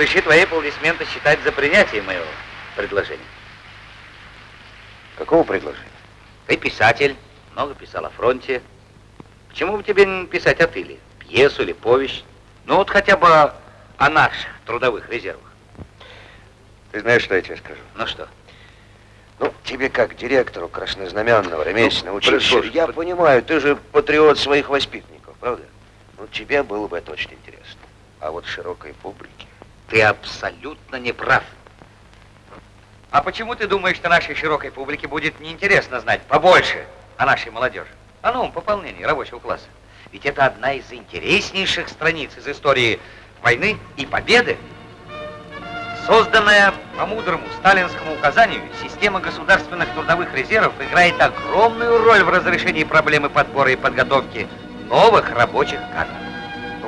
Разреши твои аплодисменты считать за принятие моего предложения. Какого предложения? Ты писатель, много писал о фронте. Почему бы тебе не писать о тыле? Пьесу или повесть? Ну вот хотя бы о наших трудовых резервах. Ты знаешь, что я тебе скажу? Ну что? Ну, тебе как директору краснознаменного ремесленного ну, училища, слушай, я понимаю, ты же патриот своих воспитанников, правда? Ну, тебе было бы это очень интересно. А вот широкой публике... Ты абсолютно не прав. А почему ты думаешь, что нашей широкой публике будет неинтересно знать побольше о нашей молодежи? О новом пополнении рабочего класса. Ведь это одна из интереснейших страниц из истории войны и победы. Созданная по мудрому сталинскому указанию, система государственных трудовых резервов играет огромную роль в разрешении проблемы подбора и подготовки новых рабочих кадров.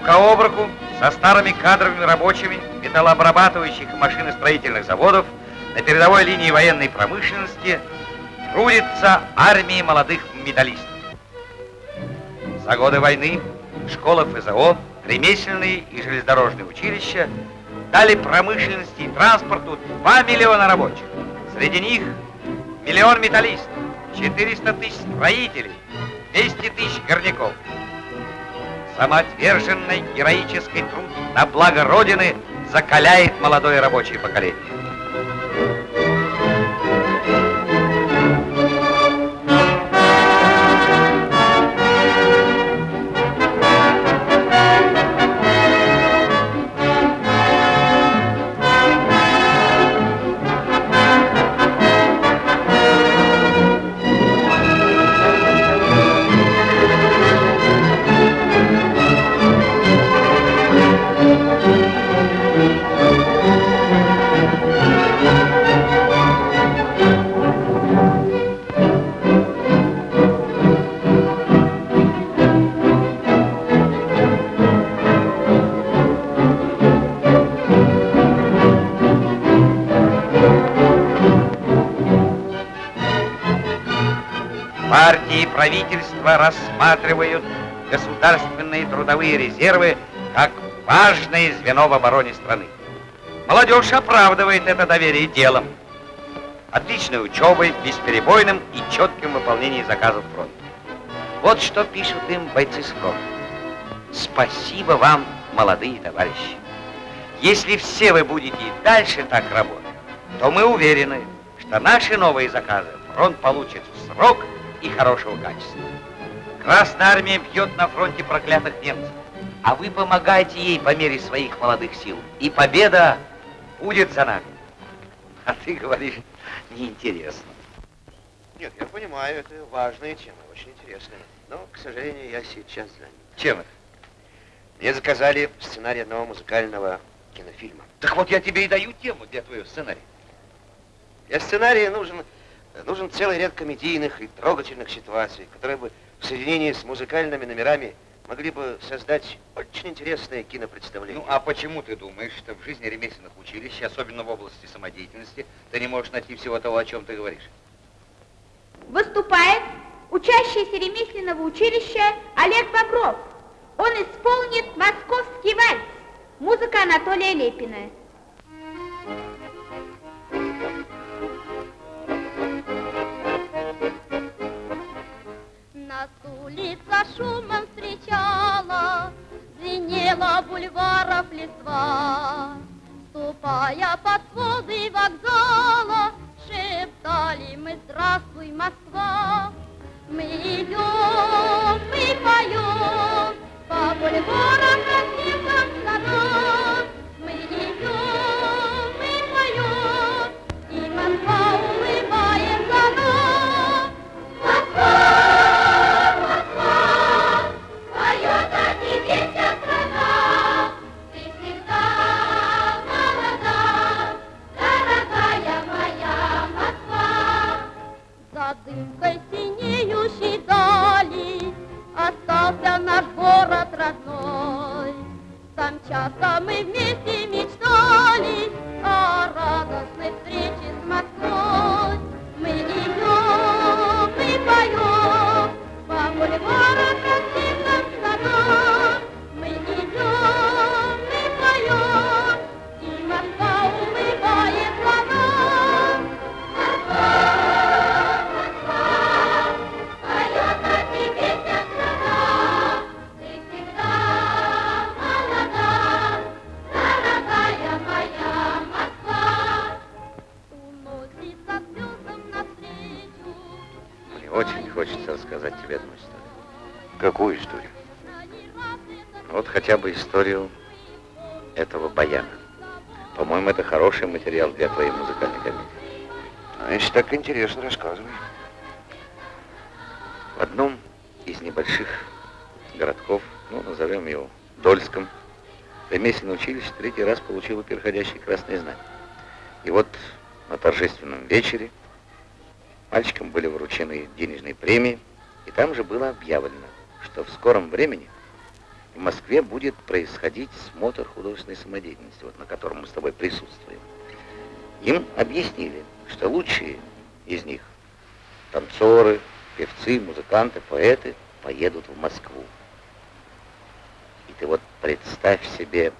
Рука об руку со старыми кадровыми рабочими металлообрабатывающих и машиностроительных заводов на передовой линии военной промышленности трудится армии молодых металлистов. За годы войны школа ФЗО, ремесленные и железнодорожные училища дали промышленности и транспорту 2 миллиона рабочих. Среди них миллион металлистов, 400 тысяч строителей, 200 тысяч горняков самоотверженный героический труд на благо Родины закаляет молодое рабочее поколение. Правительства рассматривают государственные трудовые резервы как важное звено в обороне страны. Молодежь оправдывает это доверие делом, отличной учебой, бесперебойным и четким выполнением заказов фронта. Вот что пишут им бойцы с фронта. Спасибо вам, молодые товарищи. Если все вы будете и дальше так работать, то мы уверены, что наши новые заказы фронт получит в срок и хорошего качества. Красная армия бьет на фронте проклятых немцев, а вы помогаете ей по мере своих молодых сил. И победа будет за нами. А ты говоришь, неинтересно. Нет, я понимаю, это важная тема, очень интересная. Но, к сожалению, я сейчас занят. Чем это? Мне заказали сценарий одного музыкального кинофильма. Так вот я тебе и даю тему для твоего сценария. Для сценария нужен, нужен целый ряд комедийных и трогательных ситуаций, которые бы в соединении с музыкальными номерами могли бы создать очень интересное кинопредставление. Ну, а почему ты думаешь, что в жизни ремесленных училищ, особенно в области самодеятельности, ты не можешь найти всего того, о чем ты говоришь? Выступает учащийся ремесленного училища Олег Бобров. Он исполнит «Московский вальс». Музыка Анатолия Лепина. Улица шумом встречала, Звенела бульваров листва. Ступая под своды вокзала, Шептали мы «Здравствуй, Москва!» Мы идем, мы поем по бульварам красивым садам. Мы идем, мы поем, и Москва улыбается нам. Москва, Дымкой синеющей дали Остался наш город родной. Там часто мы вместе мечтали О радостной встрече с Москвой. Мы идем, мы поем По бульварам хочется рассказать тебе одну историю. Какую историю? Ну, Вот хотя бы историю этого баяна. По-моему, это хороший материал для твоей музыкальной комедии. А если так интересно, рассказывай. В одном из небольших городков, ну, назовем его Дольском, ремесленное училище третий раз получило переходящее красное знамя. И вот на торжественном вечере мальчикам были вручены денежные премии, и там же было объявлено, что в скором времени в Москве будет происходить смотр художественной самодеятельности, вот на котором мы с тобой присутствуем. Им объяснили, что лучшие из них, танцоры, певцы, музыканты, поэты, поедут в Москву. И ты вот представь себе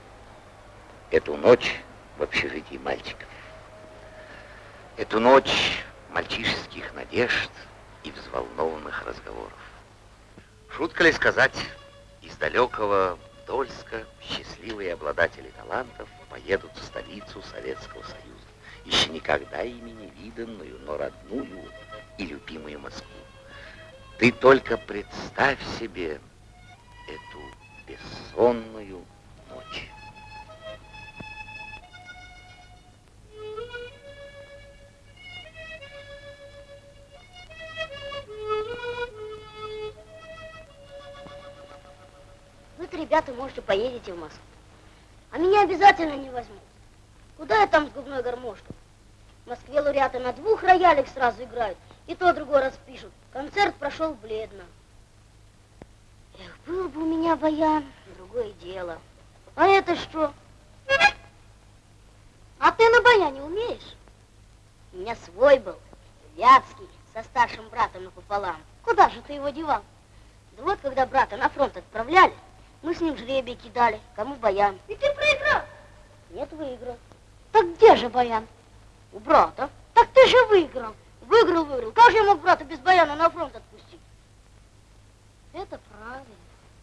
эту ночь в общежитии мальчиков. Эту ночь мальчишеских надежд и взволнованных разговоров. Шутка ли сказать, из далекого Дольска счастливые обладатели талантов поедут в столицу Советского Союза, еще никогда ими не виданную, но родную и любимую Москву. Ты только представь себе эту бессонную Вы-то, ребята, можете поедете в Москву. А меня обязательно не возьмут. Куда я там с губной гармошкой? В Москве лауреаты на двух роялях сразу играют, и то другой раз пишут. Концерт прошел бледно. Эх, был бы у меня баян, другое дело. А это что? А ты на баяне умеешь? У меня свой был, вятский, со старшим братом напополам. Куда же ты его девал? Да вот, когда брата на фронт отправляли, мы с ним жребий кидали, кому баян. И ты проиграл? Нет, выиграл. Так где же баян? У брата. Так ты же выиграл. Выиграл, выиграл. Как же я мог брата без баяна на фронт отпустить? Это правильно.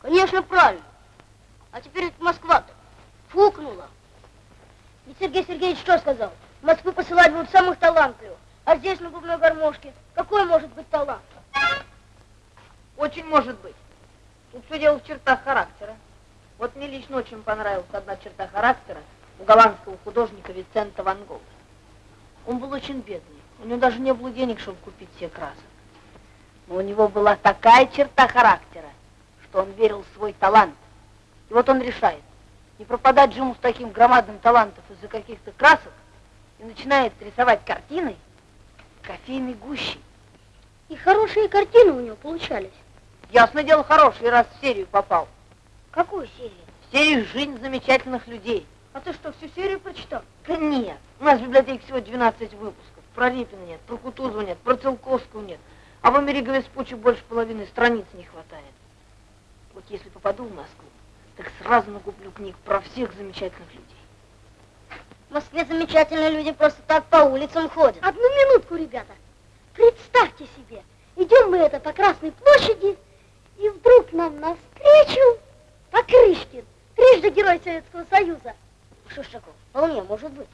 Конечно, правильно. А теперь это Москва-то фукнула. Ведь Сергей Сергеевич что сказал? В Москву посылать будут самых талантливых. А здесь на губной гармошке какой может быть талант? Очень может быть. Тут все дело в чертах характера. Вот мне лично очень понравилась одна черта характера у голландского художника Вицента Ван Гога. Он был очень бедный. У него даже не было денег, чтобы купить себе красок. Но у него была такая черта характера, что он верил в свой талант. И вот он решает, не пропадать же ему с таким громадным талантом из-за каких-то красок, и начинает рисовать картины кофейной гущей. И хорошие картины у него получались. Ясно дело хороший, раз в серию попал. Какую серию? В серию «Жизнь замечательных людей». А ты что, всю серию прочитал? Да нет, у нас в библиотеке всего 12 выпусков. Про Репина нет, про Кутузова нет, про Целковского нет. А в Америке Веспуччи больше половины страниц не хватает. Вот если попаду в Москву, так сразу накуплю книг про всех замечательных людей. В Москве замечательные люди просто так по улицам ходят. Одну минутку, ребята. Представьте себе, идем мы это по Красной площади, и вдруг нам навстречу Покрышкин, трижды герой Советского Союза. Такого? Вполне может быть.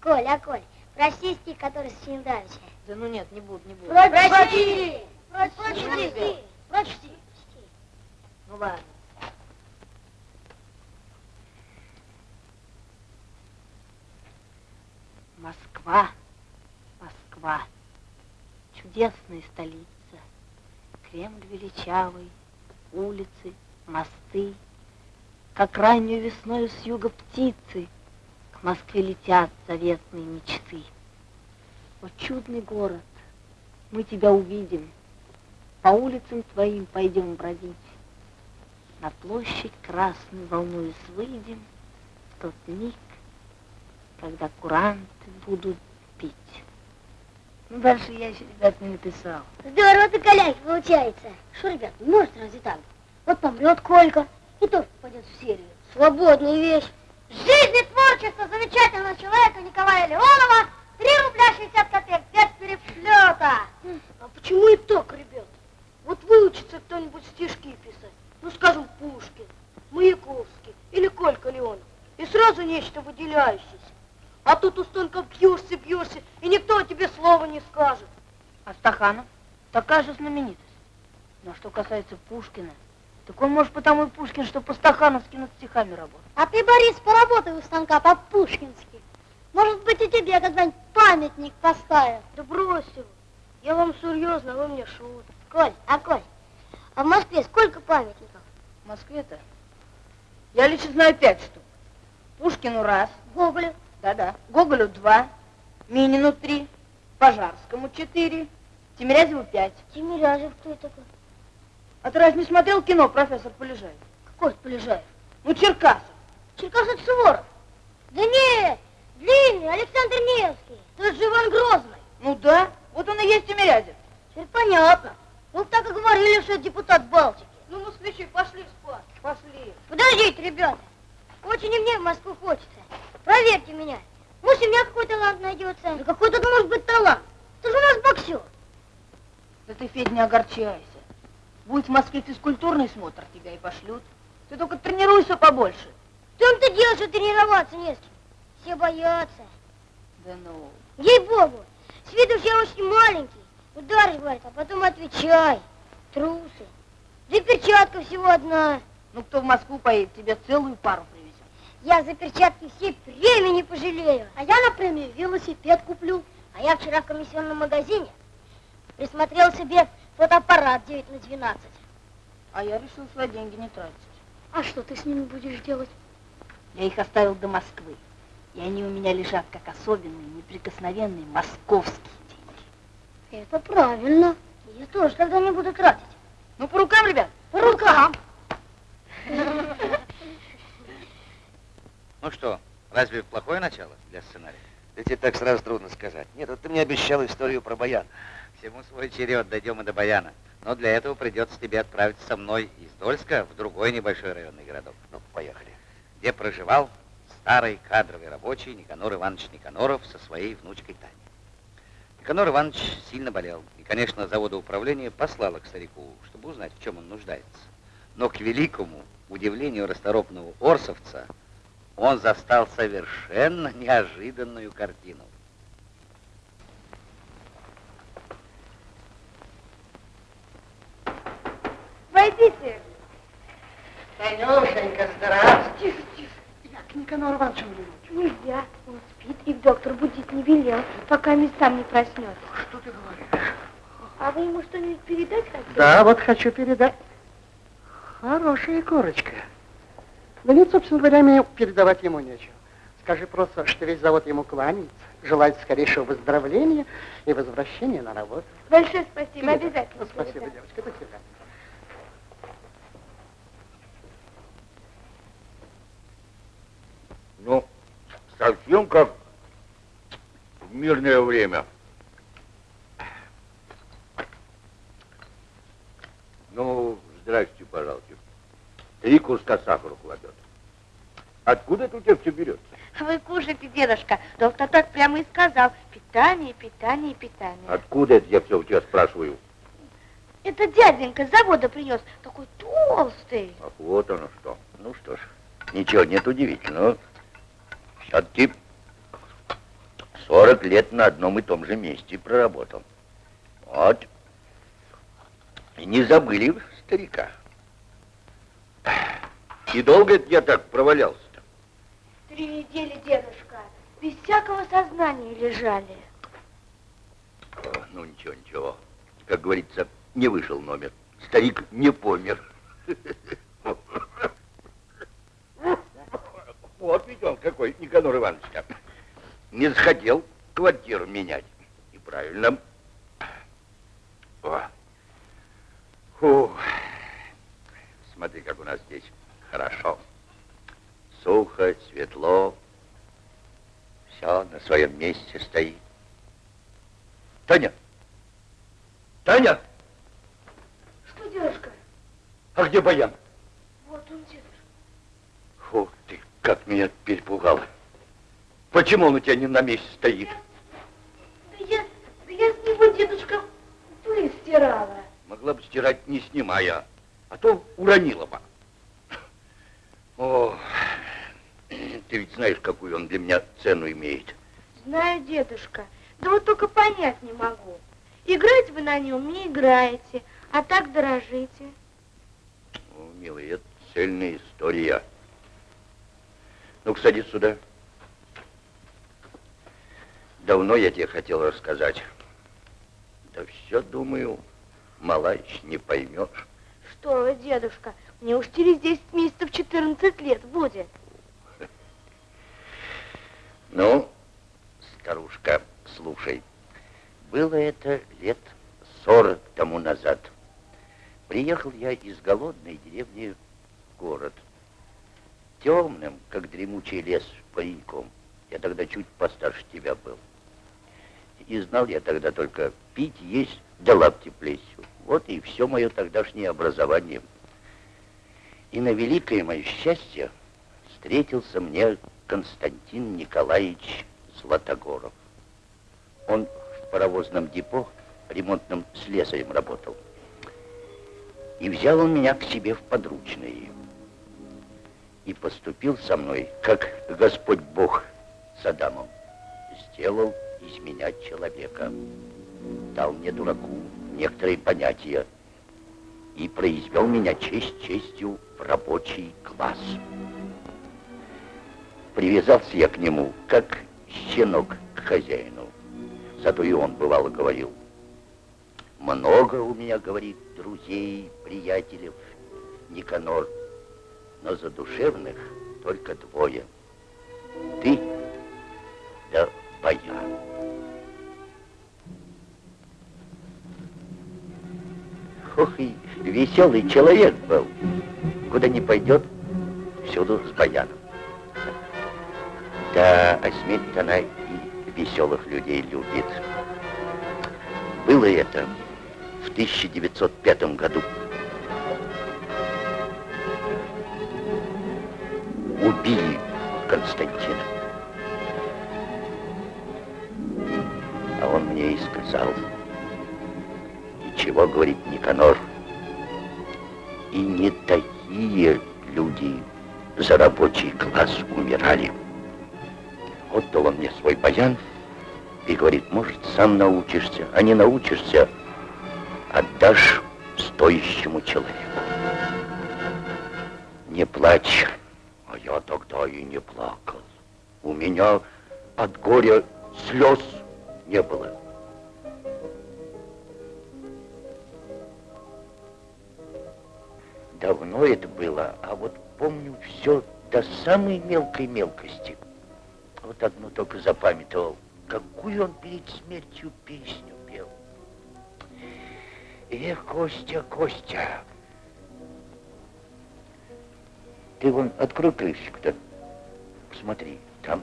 Коля, Коль, прочти стих, который с Чиндавича. Да ну нет, не буду, не буду. Прочти! Прочти! Прочти! Ну ладно. Москва, Москва, чудесная столица. Кремль величавый, улицы, мосты. Как раннюю весною с юга птицы К Москве летят заветные мечты. О, чудный город, мы тебя увидим, По улицам твоим пойдем бродить. На площадь красную волнуясь выйдем В тот миг, когда куранты будут пить. Ну, дальше я еще, ребят, не написал. Здорово ты, Коляй, получается. Что, ребят, не может разве так? Вот помрет Колька, и тоже попадет в серию. Свободная вещь. Жизнь и творчество замечательного человека Николая Леонова 3 рубля 60 копеек без переплета. А почему и так, ребят? Вот выучится кто-нибудь стишки писать. Ну, скажем, Пушкин, Маяковский или Колька Леонов. И сразу нечто выделяющееся. А тут у столько бьешься, бьешься, и никто тебе слова не скажет. А Стаханов такая же знаменитость. Но что касается Пушкина, так он может потому и Пушкин, что по-стахановски над стихами работает. А ты, Борис, поработай у станка по-пушкински. Может быть, и тебе когда-нибудь памятник поставят. Да брось его. Я вам серьезно, вы мне шут. Коль, а Коль, а в Москве сколько памятников? В Москве-то я лично знаю пять штук. Пушкину раз, Гоголю. Да-да, Гоголю два, Минину три, Пожарскому четыре, Тимирязеву пять. Тимирязев кто это такой? А ты разве не смотрел кино «Профессор Полежаев»? Какой Полежаев? Ну, Черкасов. Черкасов Суворов. Да нет, длинный, Александр Невский. Тот же Иван Грозный. Ну да, вот он и есть Тимирязев. Теперь понятно. Ну, так и говорили, что это депутат Балтики. Ну, москвичи, пошли спать. Пошли. Подождите, ребята. Очень и мне в Москву хочется. Проверьте меня. Может, у меня какой талант найдется. Да какой тут может быть талант? Ты же у нас боксер. Да ты, Федя, не огорчайся. Будет в Москве физкультурный смотр, тебя и пошлют. Ты только тренируйся побольше. В том-то дело, что тренироваться не с кем. Все боятся. Да ну. Ей-богу, с виду же я очень маленький. Ударишь, говорит, а потом отвечай. Трусы. Да и перчатка всего одна. Ну, кто в Москву поедет, тебе целую пару. Я за перчатки все премии не пожалею. А я на премию велосипед куплю. А я вчера в комиссионном магазине присмотрел себе фотоаппарат 9 на 12. А я решил свои деньги не тратить. А что ты с ними будешь делать? Я их оставил до Москвы. И они у меня лежат как особенные, неприкосновенные московские деньги. Это правильно. Я тоже тогда не буду тратить. Ну, по рукам, ребят. По рукам. Ну что, разве плохое начало для сценария? Да тебе так сразу трудно сказать. Нет, вот ты мне обещал историю про баян. Всему свой черед, дойдем и до Баяна. Но для этого придется тебе отправиться со мной из Дольска в другой небольшой районный городок. Ну, поехали. Где проживал старый кадровый рабочий Никанор Иванович Никаноров со своей внучкой Таней. Никанор Иванович сильно болел, и, конечно, заводоуправление послало к старику, чтобы узнать, в чем он нуждается. Но к великому удивлению расторопного Орсовца он застал совершенно неожиданную картину. Войдите. Танюшенька, здравствуй. Тихо, тихо. Я к Никанору Ивановичу взглянуть. Нельзя. Он спит, и доктор будить не велел, пока сам не проснется. Что ты говоришь? А вы ему что-нибудь передать хотите? Да, вот хочу передать. Хорошая корочка. Да нет, собственно говоря, мне передавать ему нечего. Скажи просто, что весь завод ему кланяется, желает скорейшего выздоровления и возвращения на работу. Большое спасибо, Передай. обязательно. Ну, спасибо, передам. девочка, до свидания. Ну, совсем как в мирное время. Ну, здрасте, пожалуйста. Три куска сахара кладет. Откуда это у тебя все берется? Вы кушайте, дедушка. Доктор так прямо и сказал. Питание, питание, питание. Откуда это я все у тебя спрашиваю? Это дяденька с завода принес. Такой толстый. Ах, вот оно что. Ну что ж, ничего нет удивительного. Все-таки 40 лет на одном и том же месте проработал. Вот. И не забыли старика. И долго это я так провалялся-то? Три недели, дедушка. Без всякого сознания лежали. О, Ну, ничего, ничего. Как говорится, не вышел номер. Старик не помер. Вот ведь он какой, Никанор Иванович. Не захотел квартиру менять. И правильно. О. Фу. Смотри, как у нас здесь хорошо. Сухо, светло. Все на своем месте стоит. Таня! Таня! Что, дедушка? А где Баян? Вот он, дедушка. Фу, ты как меня перепугала. Почему он у тебя не на месте стоит? Да я, да я с него, дедушка, пыль стирала. Могла бы стирать, не снимая, а то уронила бы. О, ты ведь знаешь, какую он для меня цену имеет. Знаю, дедушка. Да вот только понять не могу. Играть вы на нем не играете, а так дорожите. О, милый, это цельная история. Ну-ка, садись сюда. Давно я тебе хотел рассказать. Да все, думаю, мала еще не поймешь. Что вы, дедушка, мне уж через 10 месяцев 14 лет будет. Ну, старушка, слушай. Было это лет сорок тому назад. Приехал я из голодной деревни в город. Темным, как дремучий лес, пареньком. Я тогда чуть постарше тебя был. И знал я тогда только пить, есть, да лапти плесью. Вот и все мое тогдашнее образование. И на великое мое счастье встретился мне Константин Николаевич Златогоров. Он в паровозном депо ремонтным слесарем работал. И взял он меня к себе в подручные. И поступил со мной, как Господь Бог с Адамом. Сделал из меня человека. Дал мне, дураку, некоторые понятия. И произвел меня честь честью в рабочий класс. Привязался я к нему, как щенок к хозяину. Зато и он, бывало, говорил, много у меня, говорит, друзей, приятелей, Никанор, но задушевных только двое. Ты да Баян. Ох, и веселый человек был. Куда не пойдет, всюду с Баяном. Да, Асмит она и веселых людей любит. Было это в 1905 году. Убили Константина. А он мне и сказал, чего говорит Никанор, и не такие люди за рабочий класс умирали. Отдал он мне свой баян и говорит, может, сам научишься, а не научишься, отдашь стоящему человеку. Не плачь, а я тогда и не плакал. У меня от горя слез не было. Давно это было, а вот помню все до самой мелкой мелкости. Вот одну только запамятовал, какую он перед смертью песню пел. Эх, Костя, Костя, ты вон открой крышечку-то, посмотри, там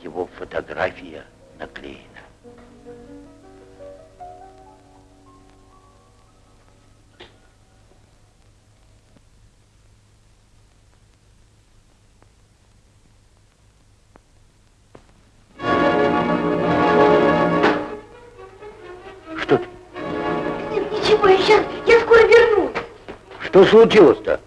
его фотография наклеена. Случилось-то?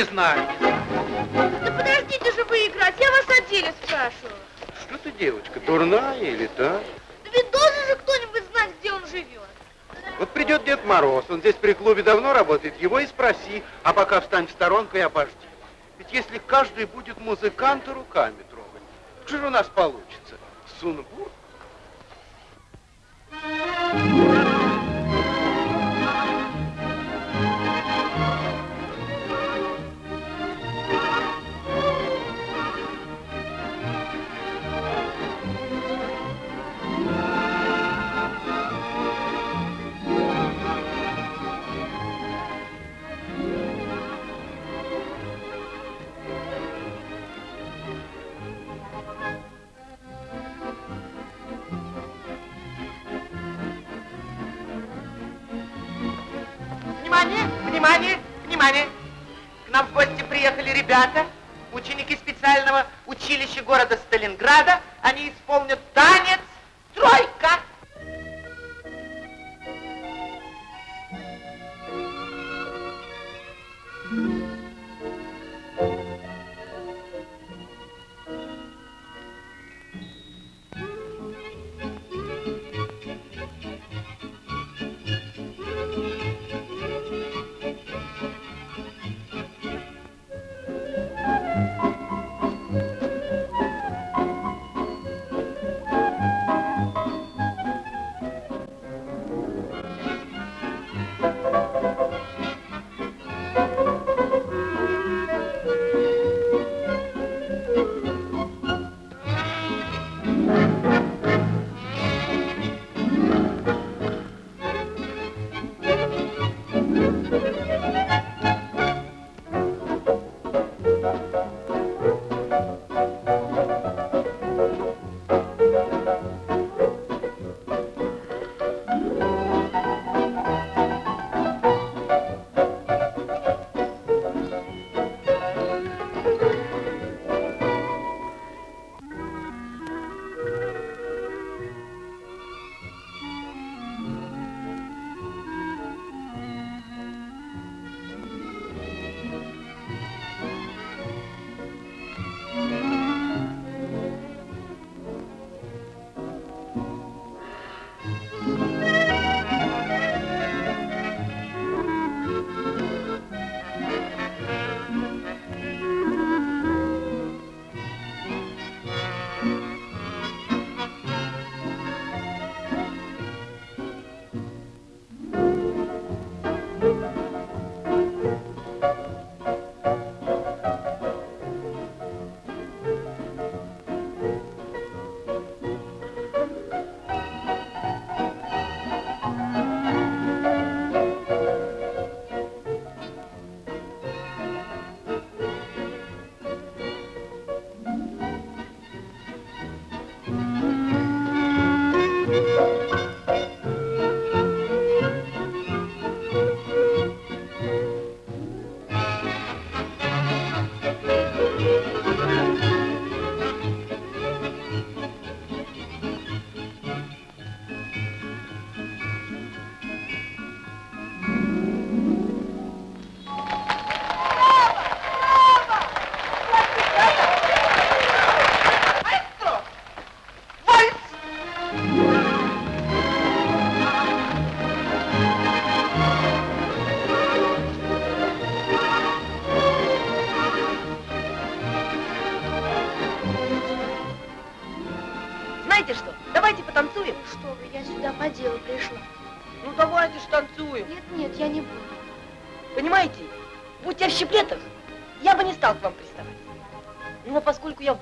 Не знаю. Да подождите же вы играть, я вас о деле спрашиваю. Что ты, девочка, дурная или так? Да ведь должен же кто-нибудь знать, где он живет. Вот придет Дед Мороз, он здесь при клубе давно работает, его и спроси, а пока встань в сторонку и обожди. Ведь если каждый будет музыканта руками трогать, что же у нас получится? Сунбур? Внимание, нам в гости приехали ребята, ученики специального училища города Сталинграда. Они исполнят танец «Тройка».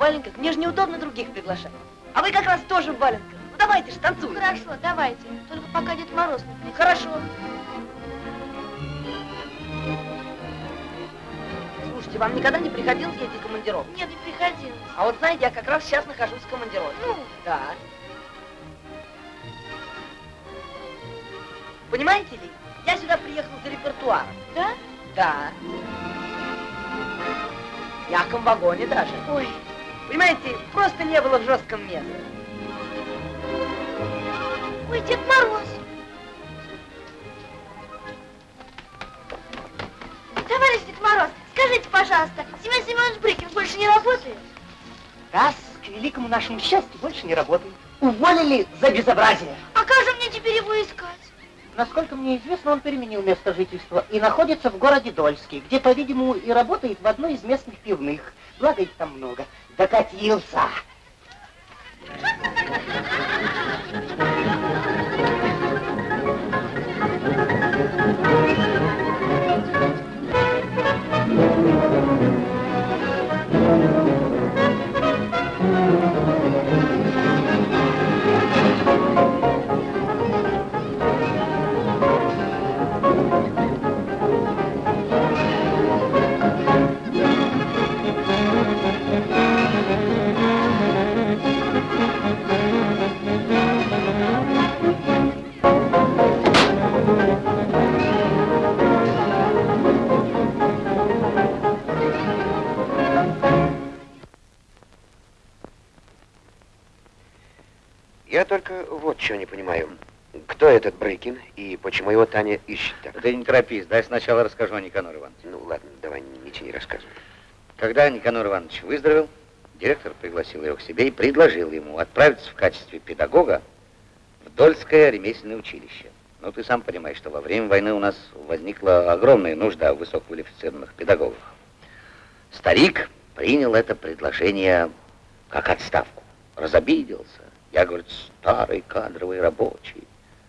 Валенках, мне же неудобно других приглашать. А вы как раз тоже в валенках. Ну давайте же танцуем. Хорошо, давайте. Только пока Дед Мороз не придет. Хорошо. Слушайте, вам никогда не приходилось ездить в командировку? Нет, не приходилось. А вот знаете, я как раз сейчас нахожусь в командировке. Ну? Да. Понимаете ли, я сюда приехал за репертуаром. Да? Да. В мягком вагоне даже. Ой, Понимаете, просто не было в жестком месте. ой, Дед Мороз. Товарищ Дед Мороз, скажите, пожалуйста, Семен Семенович Брыкин больше не работает? Раз, к великому нашему счастью, больше не работает. Уволили за безобразие. А как же мне теперь его искать? Насколько мне известно, он переменил место жительства и находится в городе Дольске, где, по-видимому, и работает в одной из местных пивных. Благо их там много. Докатился. Я только вот чего не понимаю. Кто этот Брыкин и почему его Таня ищет так? Ты не торопись, дай сначала расскажу о Никанор Ивановиче. Ну ладно, давай не тяни рассказывай. Когда Никанор Иванович выздоровел, директор пригласил его к себе и предложил ему отправиться в качестве педагога в Дольское ремесленное училище. Ну, ты сам понимаешь, что во время войны у нас возникла огромная нужда в высококвалифицированных педагогах. Старик принял это предложение как отставку, разобиделся. Я, говорит, старый кадровый рабочий.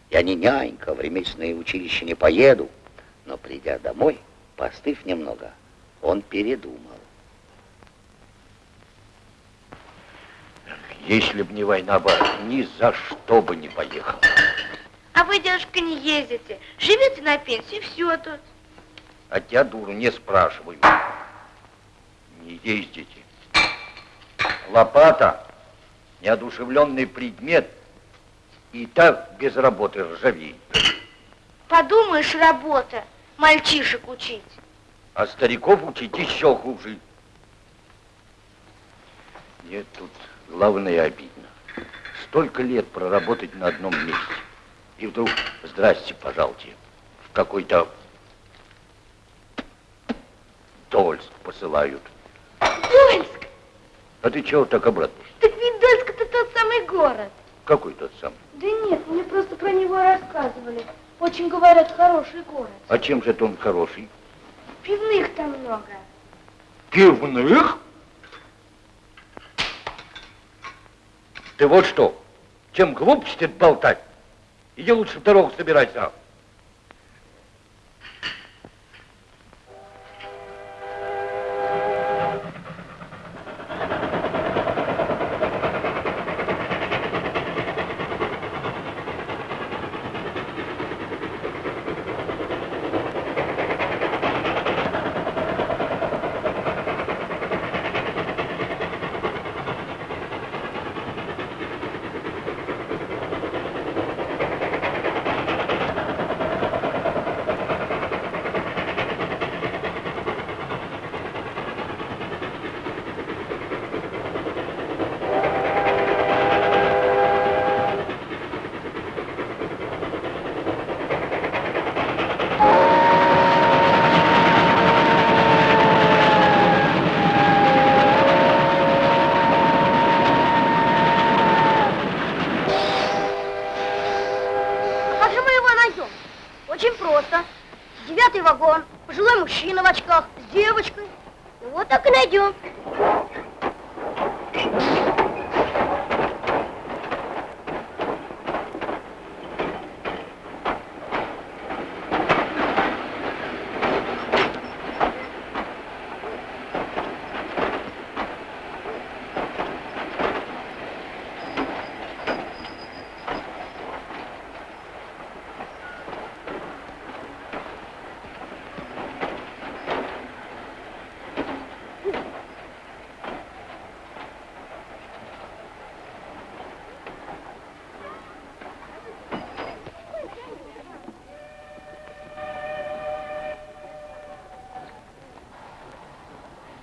Я не нянька, в ремесленное училище не поеду. Но придя домой, постыв немного, он передумал. Если б не война, бы ни за что бы не поехал. А вы, дедушка, не ездите. Живете на пенсии, все тут. А тебя, дуру, не спрашивай. Не ездите. Лопата, неодушевленный предмет, и так без работы ржавеет. Подумаешь, работа. Мальчишек учить. А стариков учить еще хуже. Нет, тут главное обидно. Столько лет проработать на одном месте. И вдруг, здрасте, пожалуйте, в какой-то Дольск посылают. Дольск! А ты чего так обрадуешься? Так ведь Дольск это тот самый город. Какой тот самый? Да нет, мне просто про него рассказывали. Очень, говорят, хороший город. А чем же это он хороший? Пивных там много. Пивных? Ты вот что, чем глупости болтать, иди лучше в дорогу собирайся. А как же мы его найдем? Очень просто. Девятый вагон, пожилой мужчина в очках, с девочкой. Вот так и найдем.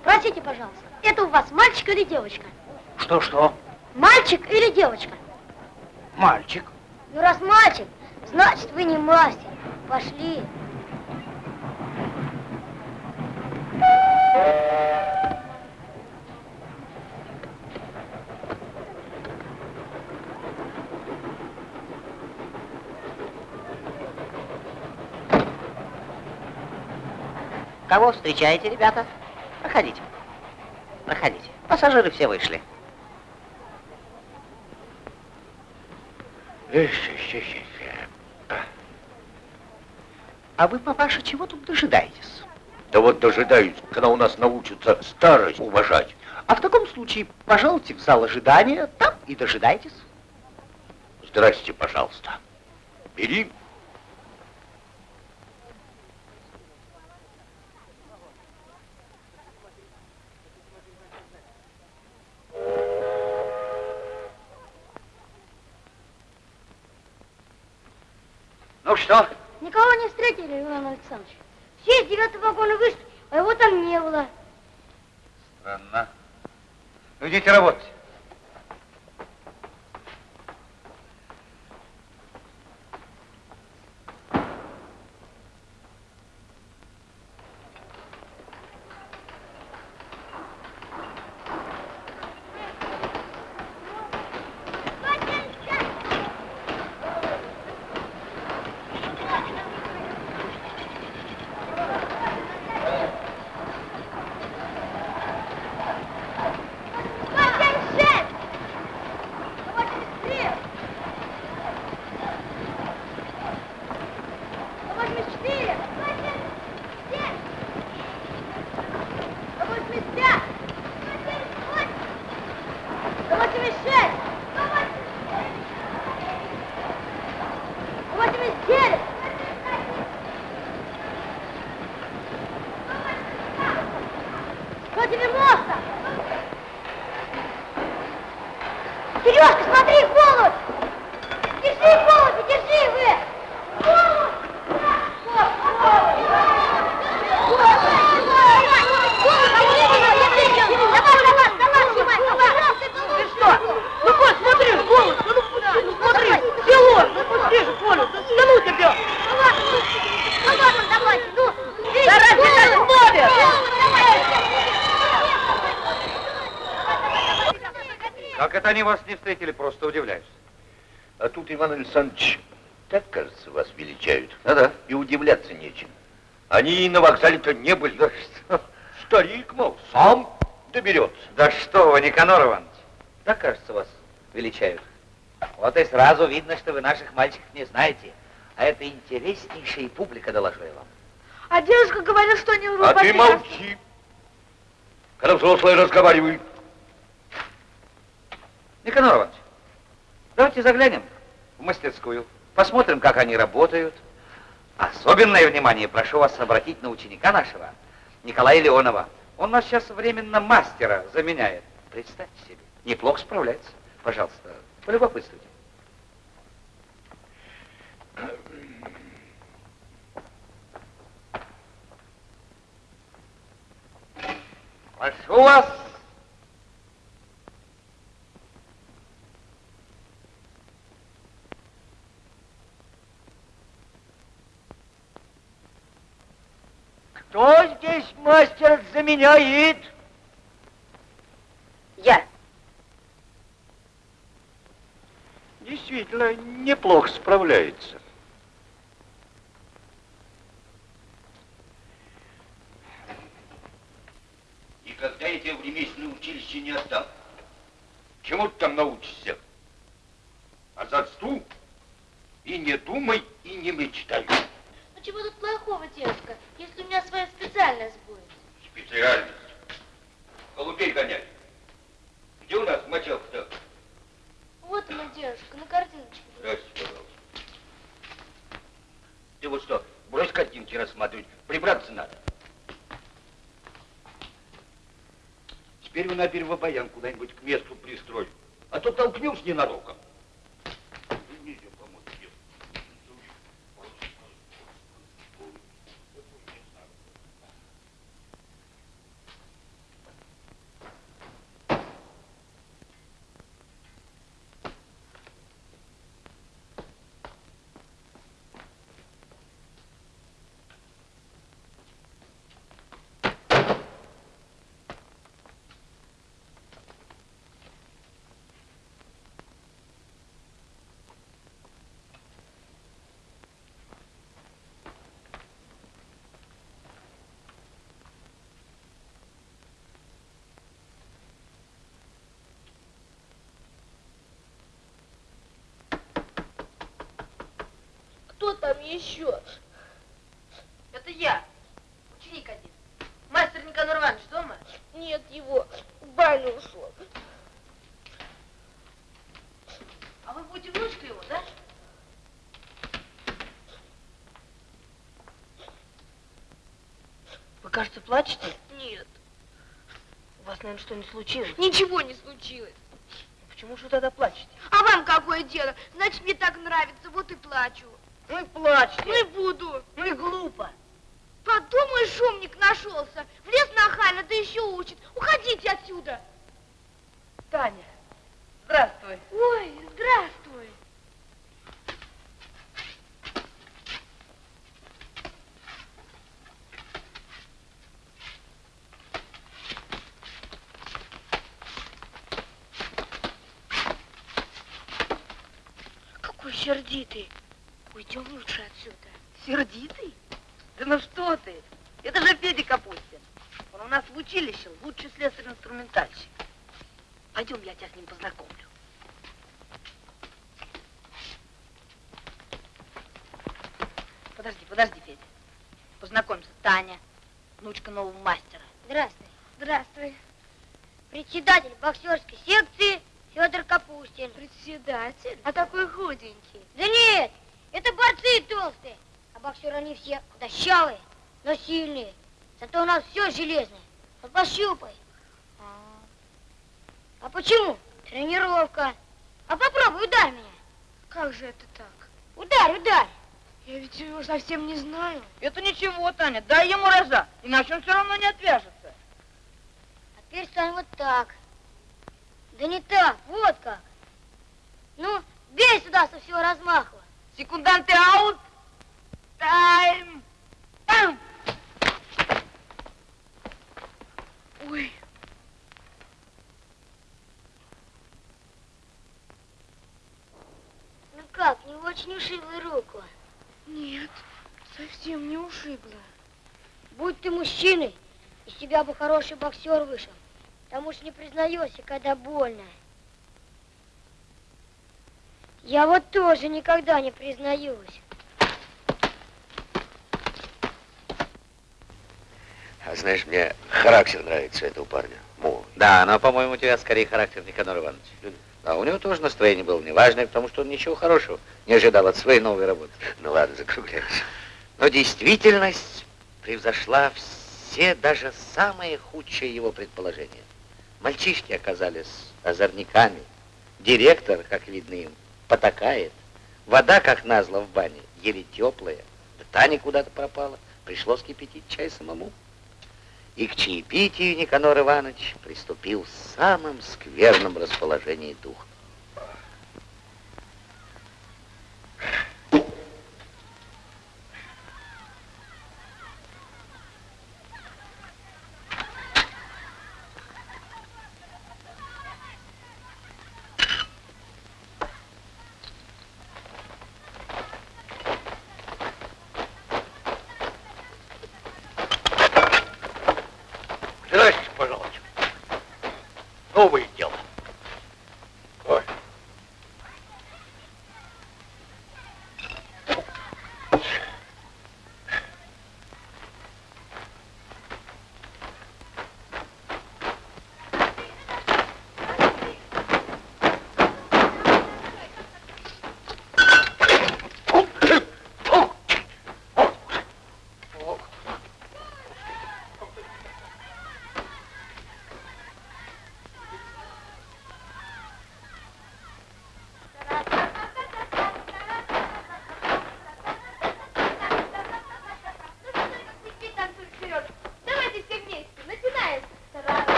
Спросите, пожалуйста, это у вас мальчик или девочка? Что-что? Мальчик или девочка? Мальчик. Ну, раз мальчик, значит, вы не мастер. Пошли. Кого встречаете, ребята? Пассажиры все вышли. А вы, папаша, чего тут дожидаетесь? Да вот дожидаюсь, когда у нас научатся старость уважать. А в таком случае, пожалуйте в зал ожидания, там и дожидайтесь. Здрасте, пожалуйста. Бери. Ну что? Встретили, Иван Александрович. Все из девятого вагона вышли, а его там не было. Странно. Ну, идите работать. Сережка, смотри, голубь! Держи, голубь, держи вы! Голубь! Ну вот, смотри, голос, ну, ну, ну смотри, село, ну пусти же, Коля, да, да ну тебя! Давайте, ну! Старайся, как в море! Как это они вас не встретили, просто удивляюсь. А тут, Иван Александрович, так, кажется, вас величают. Ну да. И удивляться нечем. Они и на вокзале-то не были. Да что? Старик, мол, сам доберется. Да что вы, Никанор Иванович, так, кажется, вас величают. Вот и сразу видно, что вы наших мальчиков не знаете. А это интереснейшая публика, доложу я вам. А девушка говорит, что они А ты молчи. Когда взрослые разговаривают. Никанор Иванович, давайте заглянем в мастерскую, посмотрим, как они работают. Особенное внимание прошу вас обратить на ученика нашего, Николая Леонова. Он нас сейчас временно мастера заменяет. Представьте себе, неплохо справляется. Пожалуйста, полюбопытствуйте. Прошу вас. Кто здесь мастер заменяет? Я. Действительно, неплохо справляется. Никогда я тебя в ремесленное училище не отдам. Чему ты там научишься? А зацту и не думай, и не мечтай. Чего тут плохого, девушка, если у меня своя специальность будет? Специальность. Голубей гонять. Где у нас мочалка-то? Вот она, девушка, на картиночке. Здрасте, пожалуйста. Ты вот что, брось картинки рассматривать, прибраться надо. Теперь вы на Первобаян куда-нибудь к месту пристрой, а то толкнешь ненароком. Нельзя помочь тебе. Кто там еще? Это я, ученик один. Мастер Никанор Иванович дома? Нет его, в баню ушел. А вы будете внучка его, да? Вы, кажется, плачете? Нет, У вас, наверное, что-нибудь случилось. ничего не случилось. Почему же вы тогда плачете? А вам какое дело? Значит, мне так нравится, вот и плачу. Ну и плачьте. Ну и буду. Ну и глупо. Подумаешь, шумник нашелся. Влез нахально, да еще учит. Уходите отсюда. Таня, здравствуй. Ой, здравствуй. Какой сердитый. Уйдем лучше отсюда. Сердитый? Да ну что ты? Это же Федя Капустин. Он у нас в училище лучший слесарь-инструментальщик. Пойдем, я тебя с ним познакомлю. Подожди, подожди, Федя. Познакомься, Таня, внучка нового мастера. Здравствуй. Здравствуй. Председатель боксерской секции Федор Капустин. Председатель? А такой худенький. Да нет, это борцы толстые. А боксеры они все худощавые, но сильные. Зато у нас все железное. Вот пощупай. А почему? Тренировка. А попробуй, ударь меня. Как же это так? Ударь, ударь. Я ведь его совсем не знаю. Это ничего, Таня, дай ему раза, иначе он все равно не отвяжется. А теперь стань вот так. Да не так, вот как. Ну, бей сюда со всего размаху. Секунданты аут. Тайм. Тайм. Ой. Ну как, не очень ушибла руку? Нет, совсем не ушибла. Будь ты мужчиной, из тебя бы хороший боксер вышел. Потому что не признаешься, когда больно. Я вот тоже никогда не признаюсь. А знаешь, мне характер нравится этого парня. Мой. Да, но, по-моему, у тебя скорее характер Никанор Иванович. А у него тоже настроение было неважное, потому что он ничего хорошего не ожидал от своей новой работы. Ну ладно, закругляйся. Но действительность превзошла все, даже самые худшие его предположения. Мальчишки оказались озорниками. Директор, как видно им, потакает. Вода, как назло, в бане, еле теплая. Да Таня куда-то пропала. Пришлось кипятить чай самому. И к чаепитию Никанор Иванович приступил в самом скверном расположении духа.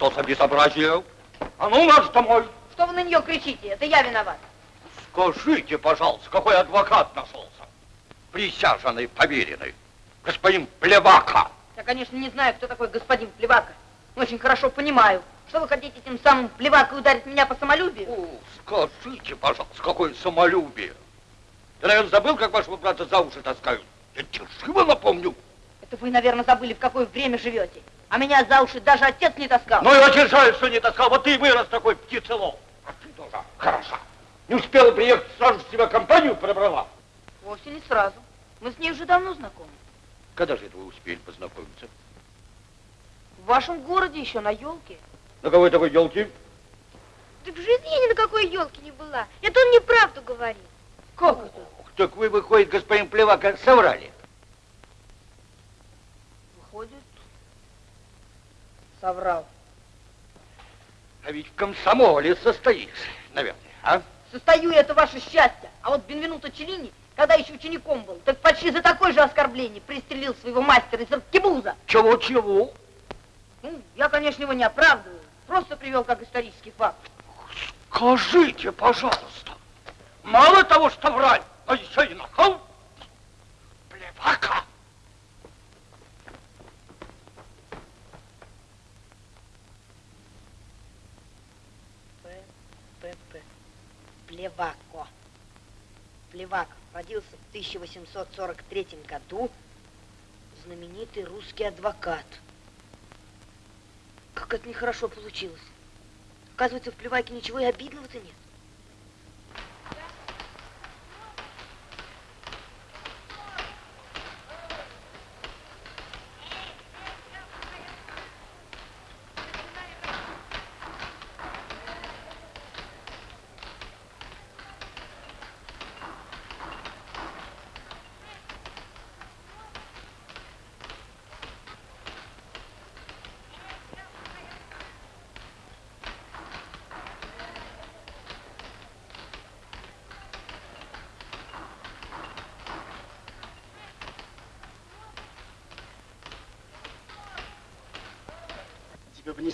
Это что за безобразие? А ну, марш домой! Что вы на нее кричите? Это я виноват. Скажите, пожалуйста, какой адвокат нашелся? присяженный поверенный, господин Плевака. Я, конечно, не знаю, кто такой господин Плевака, но очень хорошо понимаю, что вы хотите тем самым Плевакой ударить меня по самолюбию. О, скажите, пожалуйста, какое самолюбие. Ты, наверное, забыл, как вашего брата за уши таскают? Я тебе напомню. Это вы, наверное, забыли, в какое время живете. А меня за уши даже отец не таскал. Ну и очень жаль, что не таскал. Вот ты и вырос такой птицелов. А ты тоже хороша. Не успела приехать, сразу с тебя компанию пробрала. Вовсе не сразу. Мы с ней уже давно знакомы. Когда же это вы успели познакомиться? В вашем городе еще на елке. На какой такой елке? Да в жизни я ни на какой елке не была. Это он неправду говорит. Как это? Так вы, выходит, господин Плевака, соврали. Выходит, соврал. А ведь в комсомоле состоишь, наверное, а? Состою, это ваше счастье. А вот Бенвенуто Челлини, когда еще учеником был, так почти за такое же оскорбление пристрелил своего мастера из аркебуза. Чего-чего? Ну, я, конечно, его не оправдываю. Просто привел как исторический факт. Скажите, пожалуйста, мало того, что врать, а еще и нахал? Плевака! Плевако. Плевак родился в 1843 году. Знаменитый русский адвокат. Как это нехорошо получилось. Оказывается, в Плеваке ничего и обидного-то нет.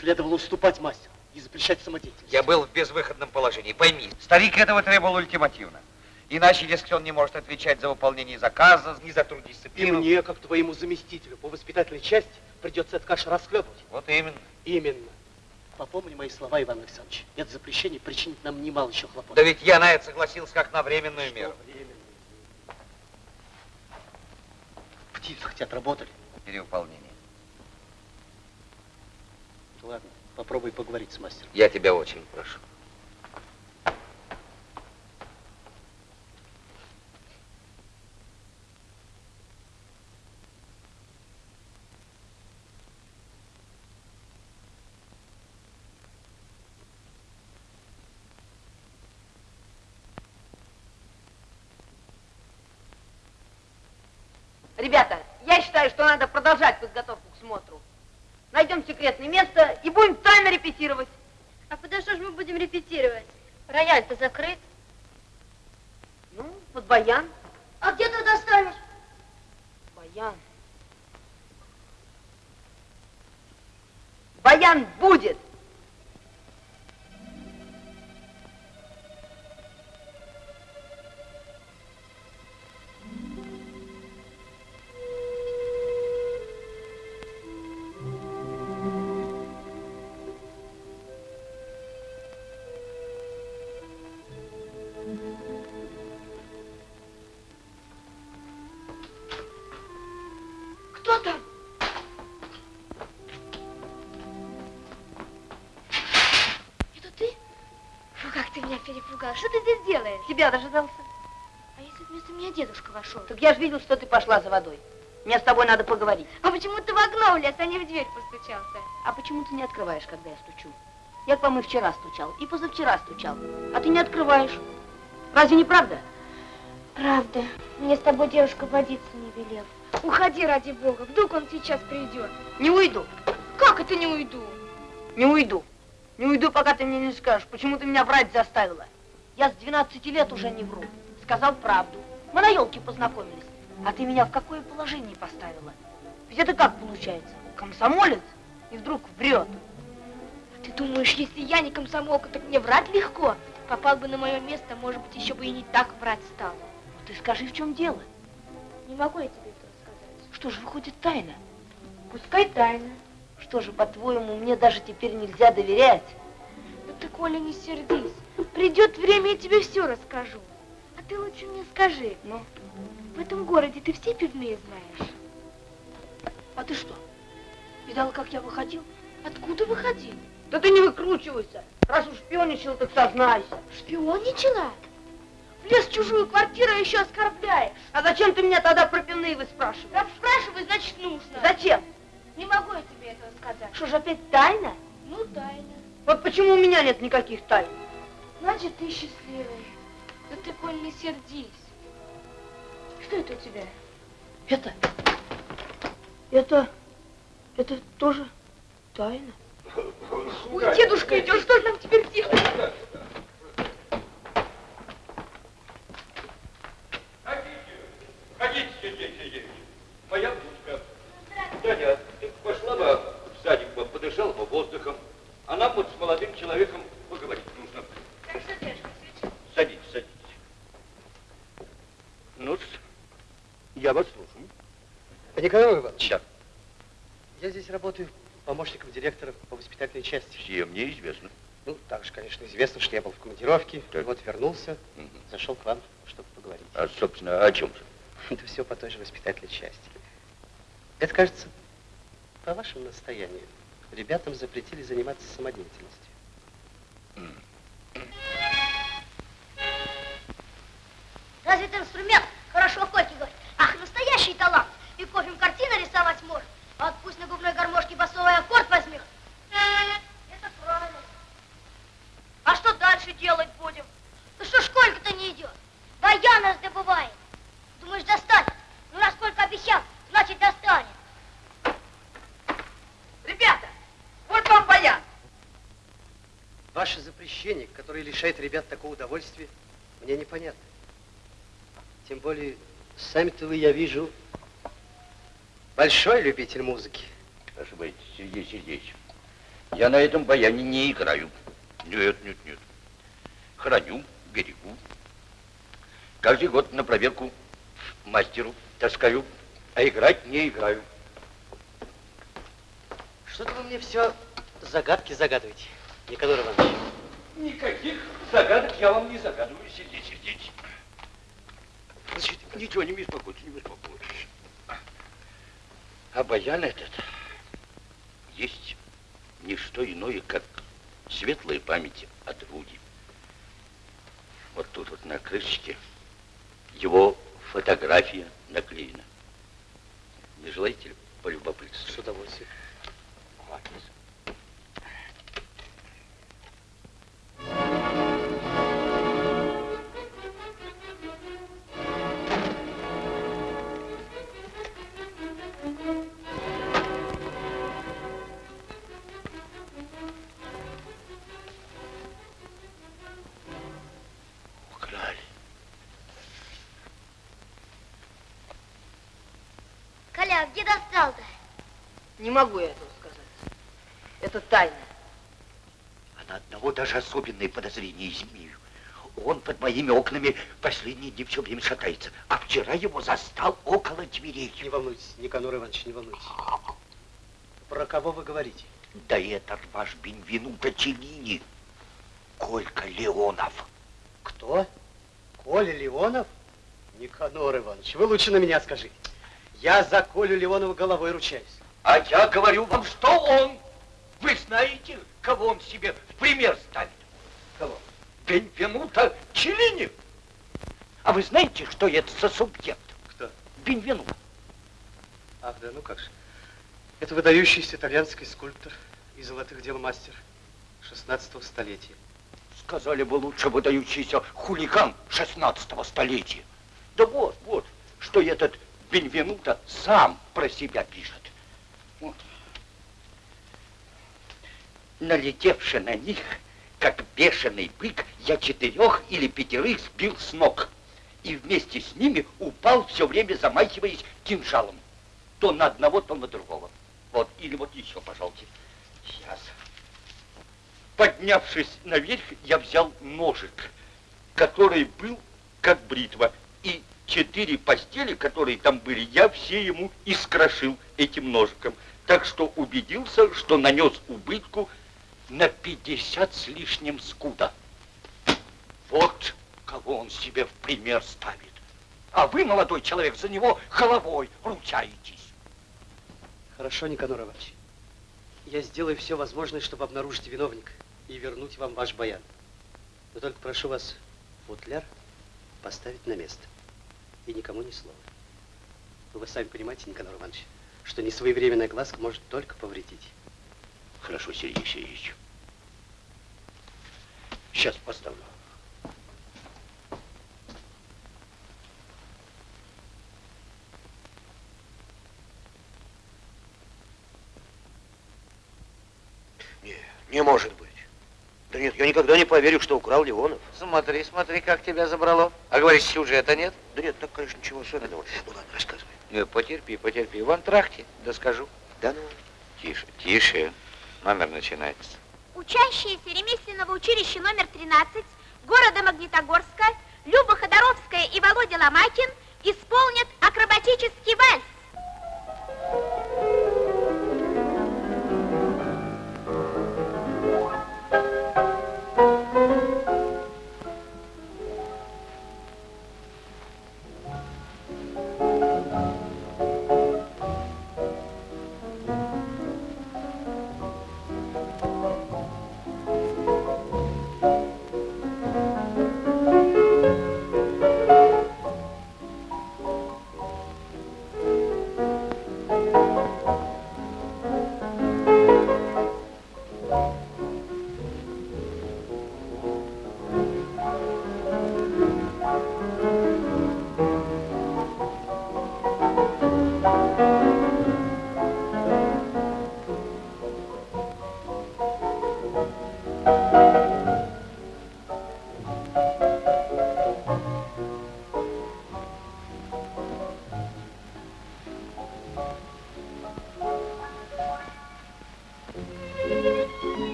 Следовало уступать мастеру и запрещать самодеятельность. Я был в безвыходном положении, пойми. Старик этого требовал ультимативно. Иначе, если он не может отвечать за выполнение заказа, ни за труд И дисциплину. мне, как твоему заместителю по воспитательной части, придется эту кашу расхлебывать. Вот именно. Именно. Попомни мои слова, Иван Александрович. Это запрещение причинит нам немало еще хлопот. Да ведь я на это согласился как на временную меру. Временно. Птицы хоть отработали. Перевыполнение. Ладно, попробуй поговорить с мастером. Я тебя очень прошу. Ребята, я считаю, что надо продолжать подготовку к смотру. Найдем секретное место и будем тайно репетировать. А подо что же мы будем репетировать? Рояль-то закрыт. Ну, под баян. А где ты достанешь? Баян. Баян будет. Делаешь? Тебя дожидался. А если вместо меня дедушка вошел? Так я же видел, что ты пошла за водой. Мне с тобой надо поговорить. А почему ты в окно влез, а не в дверь постучался? А почему ты не открываешь, когда я стучу? Я к вам и вчера стучал, и позавчера стучал. А ты не открываешь. Разве не правда? Правда. Мне с тобой девушка водиться не велел. Уходи, ради бога, вдруг он сейчас придет. Не уйду. Как это не уйду? Не уйду. Не уйду, пока ты мне не скажешь, почему ты меня врать заставила. Я с 12 лет уже не вру. Сказал правду. Мы на елке познакомились. А ты меня в какое положение поставила? Ведь это как получается? Комсомолец и вдруг врет. Ты думаешь, если я не комсомолка, так мне врать легко? Попал бы на мое место, может быть, еще бы и не так врать стал. Ну ты скажи, в чем дело? Не могу я тебе этого сказать. Что же, выходит, тайна? Пускай тайна. Что же, по-твоему, мне даже теперь нельзя доверять? Да ты, Коля, не сердись. Придет время, я тебе все расскажу. А ты лучше мне скажи. Ну? В этом городе ты все пивные знаешь? А ты что, видала, как я выходил? Откуда выходил? Да ты не выкручивайся. Раз уж шпионичал, так сознайся. Шпионничала? Влез в чужую квартиру еще оскорбляешь. А зачем ты меня тогда про пивные вы спрашиваешь? Раз спрашивай, значит нужно. Зачем? Не могу я тебе этого сказать. Что же опять тайна? Ну, тайна. Вот почему у меня нет никаких тайн? Значит, ты счастливый. Да ты, Коль, не сердись. Что это у тебя? Это, это, это тоже тайна. Ой, дедушка идет, что же нам теперь делать? Ходите, Сергей Сергеевич. Моя внучка. Таня, ты пошла бы в садик бы, подышала бы воздухом. А нам вот с молодым человеком поговорить нужно. Так что, Садитесь, садитесь. ну я вас слушаю. Николай Иванович, Да. я здесь работаю помощником директора по воспитательной части. Все мне известно. Ну, также, конечно, известно, что я был в командировке. Так. Вот вернулся, Мгм. зашел к вам, чтобы поговорить. А, собственно, о чем же? Это все по той же воспитательной части. Это, кажется, по вашему настоянию. Ребятам запретили заниматься самодеятельностью. Разве это инструмент? Хорошо Кольки говорит. Ах, настоящий талант. И кофем картины рисовать может. А вот пусть на губной гармошке басовый аккорд возьмет. Это правильно. А что дальше делать будем? Ну что ж Колька-то не идет? Баян раздобывает. Думаешь, достанет? Ну, раз Колька обещал, значит достанет. Ребята, вот вам баян. Запрещение, которое лишает ребят такого удовольствия, мне непонятно. Тем более, сами-то вы, я вижу, большой любитель музыки. Ошибаетесь, Сергей Сергеевич. Я на этом баяне не играю. Нет, нет, нет. Храню, берегу. Каждый год на проверку мастеру таскаю, а играть не играю. Что-то вы мне все загадки загадываете, Николай Иванович. Никаких загадок я вам не загадываю, Сергей Сергеевич. Значит, ничего, не беспокойтесь, не беспокойтесь. А баян этот есть не что иное, как светлая память от Руди. Вот тут вот на крышечке его фотография наклеена. Не желаете ли полюбопытствовать? С удовольствием. Вот. Не могу я этого сказать. Это тайна. А на одного даже особенные подозрения имею. Он под моими окнами последние дни все время шатается. А вчера его застал около дверей. Не волнуйтесь, Никанор Иванович, не волнуйтесь. Про кого вы говорите? Да это ж ваш Бенвенуто Челлини, Колька Леонов. Кто? Коля Леонов? Никанор Иванович, вы лучше на меня скажите. Я за Колю Леонова головой ручаюсь. А я говорю вам, что он. Вы знаете, кого он себе в пример ставит? Кого? Бенвенуто Челлини. А вы знаете, что это за субъект? Кто? Бенвенуто. Ах, да, ну как же. Это выдающийся итальянский скульптор и золотых дел мастер 16 столетия. Сказали бы лучше выдающийся хулиган 16 столетия. Да вот, вот, что этот Бенвенуто сам про себя пишет. Вот. Налетевши на них, как бешеный бык, я четырех или пятерых сбил с ног. И вместе с ними упал, все время замахиваясь кинжалом. То на одного, то на другого. Вот, или вот еще, пожалуйста. Сейчас. Поднявшись наверх, я взял ножик, который был как бритва, и четыре постели, которые там были, я все ему искрошил этим ножиком. Так что убедился, что нанес убытку на 50 с лишним скуда. Вот кого он себе в пример ставит. А вы, молодой человек, за него головой ручаетесь. Хорошо, Никанор Иванович. Я сделаю все возможное, чтобы обнаружить виновника и вернуть вам ваш баян. Но только прошу вас футляр поставить на место. И никому ни слова. Вы сами понимаете, Никанор Иванович, что несвоевременная глазка может только повредить. Хорошо, Сергей Сергеевич. Сейчас поставлю. Не, не может быть. Да нет, я никогда не поверю, что украл Леонов. Смотри, смотри, как тебя забрало. А говоришь, сюжета нет? Да нет, так, конечно, ничего особенного. Ну ладно, рассказывай. Ну, потерпи, потерпи. В антрахте, да скажу. Да ну. Тише, тише. Номер начинается. Учащиеся ремесленного училища номер 13 города Магнитогорска Люба Ходоровская и Володя Ломакин исполнят акробатический вальс.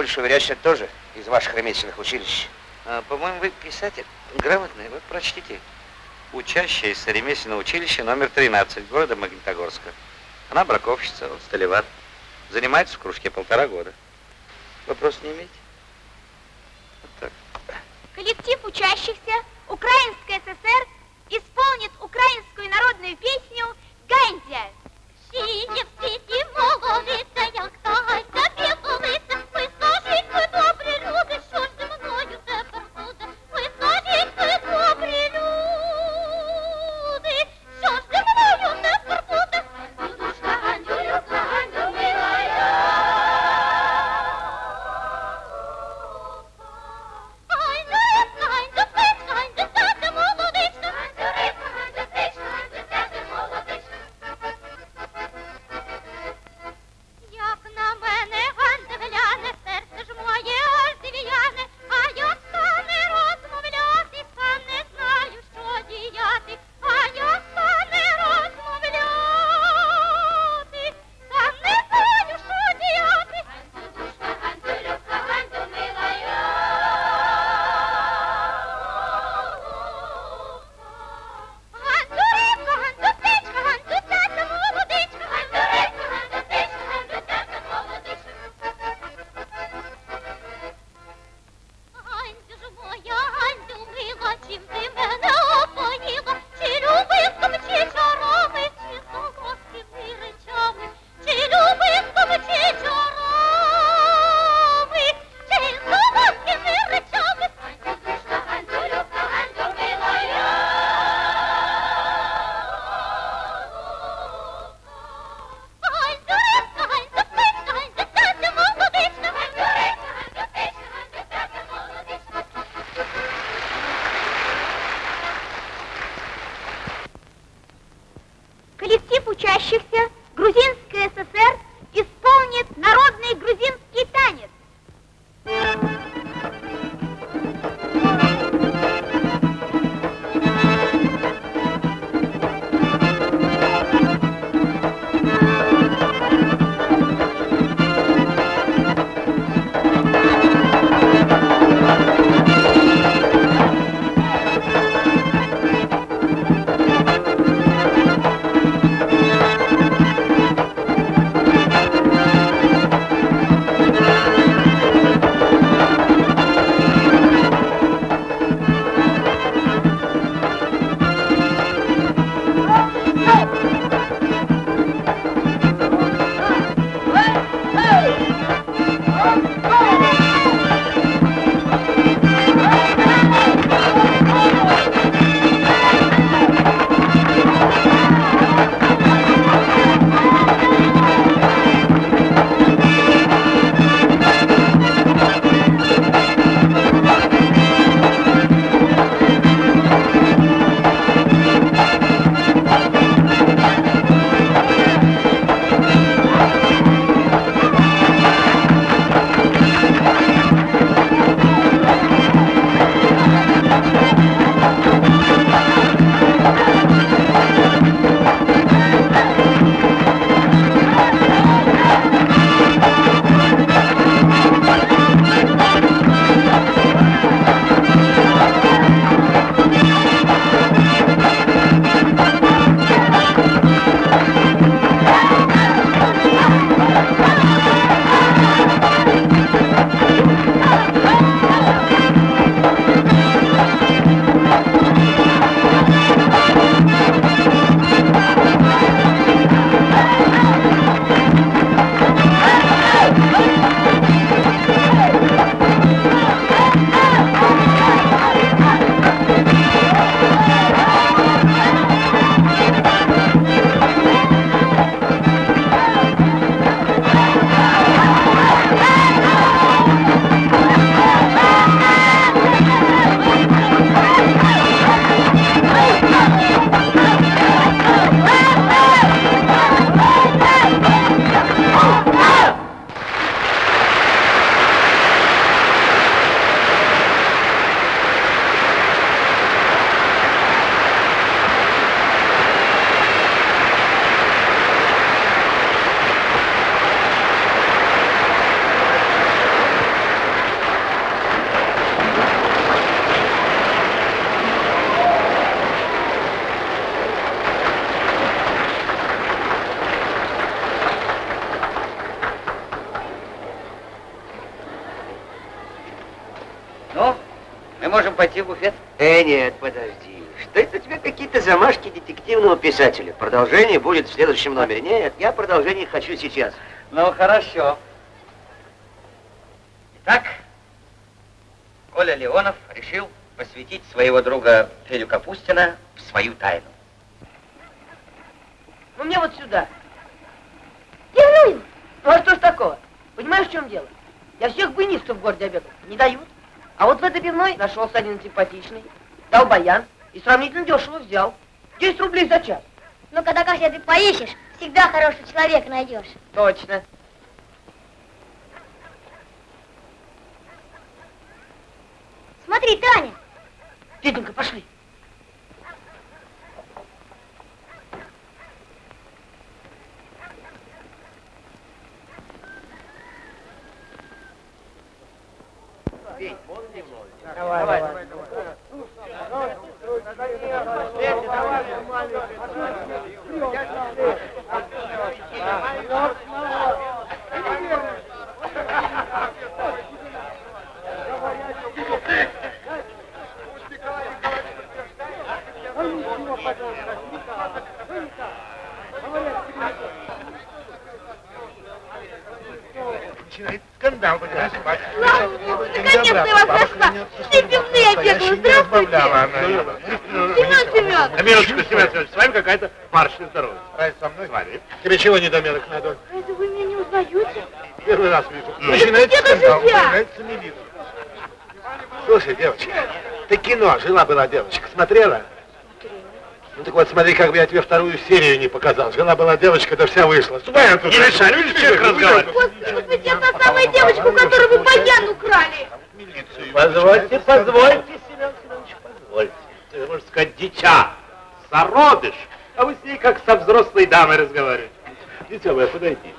Будешь уверять, тоже из ваших ремесленных училищ? А, По-моему, вы писатель грамотный. Вот прочтите. Учащаяся ремесленного училища номер 13 города Магнитогорска. Она браковщица, он столевар. Занимается в кружке полтора года. Вопрос не имеете? Вот так. Коллектив учащихся Украинской ССР исполнит украинскую народную песню «Гандзя». Сидя в світі молодиця, какие-то замашки детективного писателя? Продолжение будет в следующем номере. Нет, я продолжение хочу сейчас. Ну, хорошо. Итак, Коля Леонов решил посвятить своего друга Федю Капустина в свою тайну. Ну мне вот сюда. Ну а что ж такого? Понимаешь, в чем дело? Я всех буйнистов в городе обедал. Не дают. А вот в этой пивной нашелся один симпатичный. Дал баян и сравнительно дешево взял. 10 рублей за час. Ну, когда Катя ты поищешь, всегда хороший человек найдешь. Точно. Смотри, Таня. Феденька, пошли. Давай, давай. Скандал, понимаешь, мать. Наконец-то я вас нашла. Все пивные бегала. Здравствуйте. Семен Семенович. На минуточку, Семен Семенович, с вами какая-то паршная здоровье. Разве со мной? С вами. Тебе чего недомерок надо? Разве вы меня не узнаете? Первый раз вижу. Ну, Начинается же скандал, я? появляется милиция. Слушай, девочка, ты кино, жила-была девочка, смотрела? Ну так вот, смотри, как бы я тебе вторую серию не показал. Жена была девочка, да вся вышла. Ступай отсюда. Не мешай, видишь, человек разговаривает. Господи, я та самая девочка, у которой вы баян украли. Позвольте, позвольте, Ты, можно сказать, дитя, сородыш. А вы с ней как со взрослой дамой разговариваете. Дитя мое, подойди.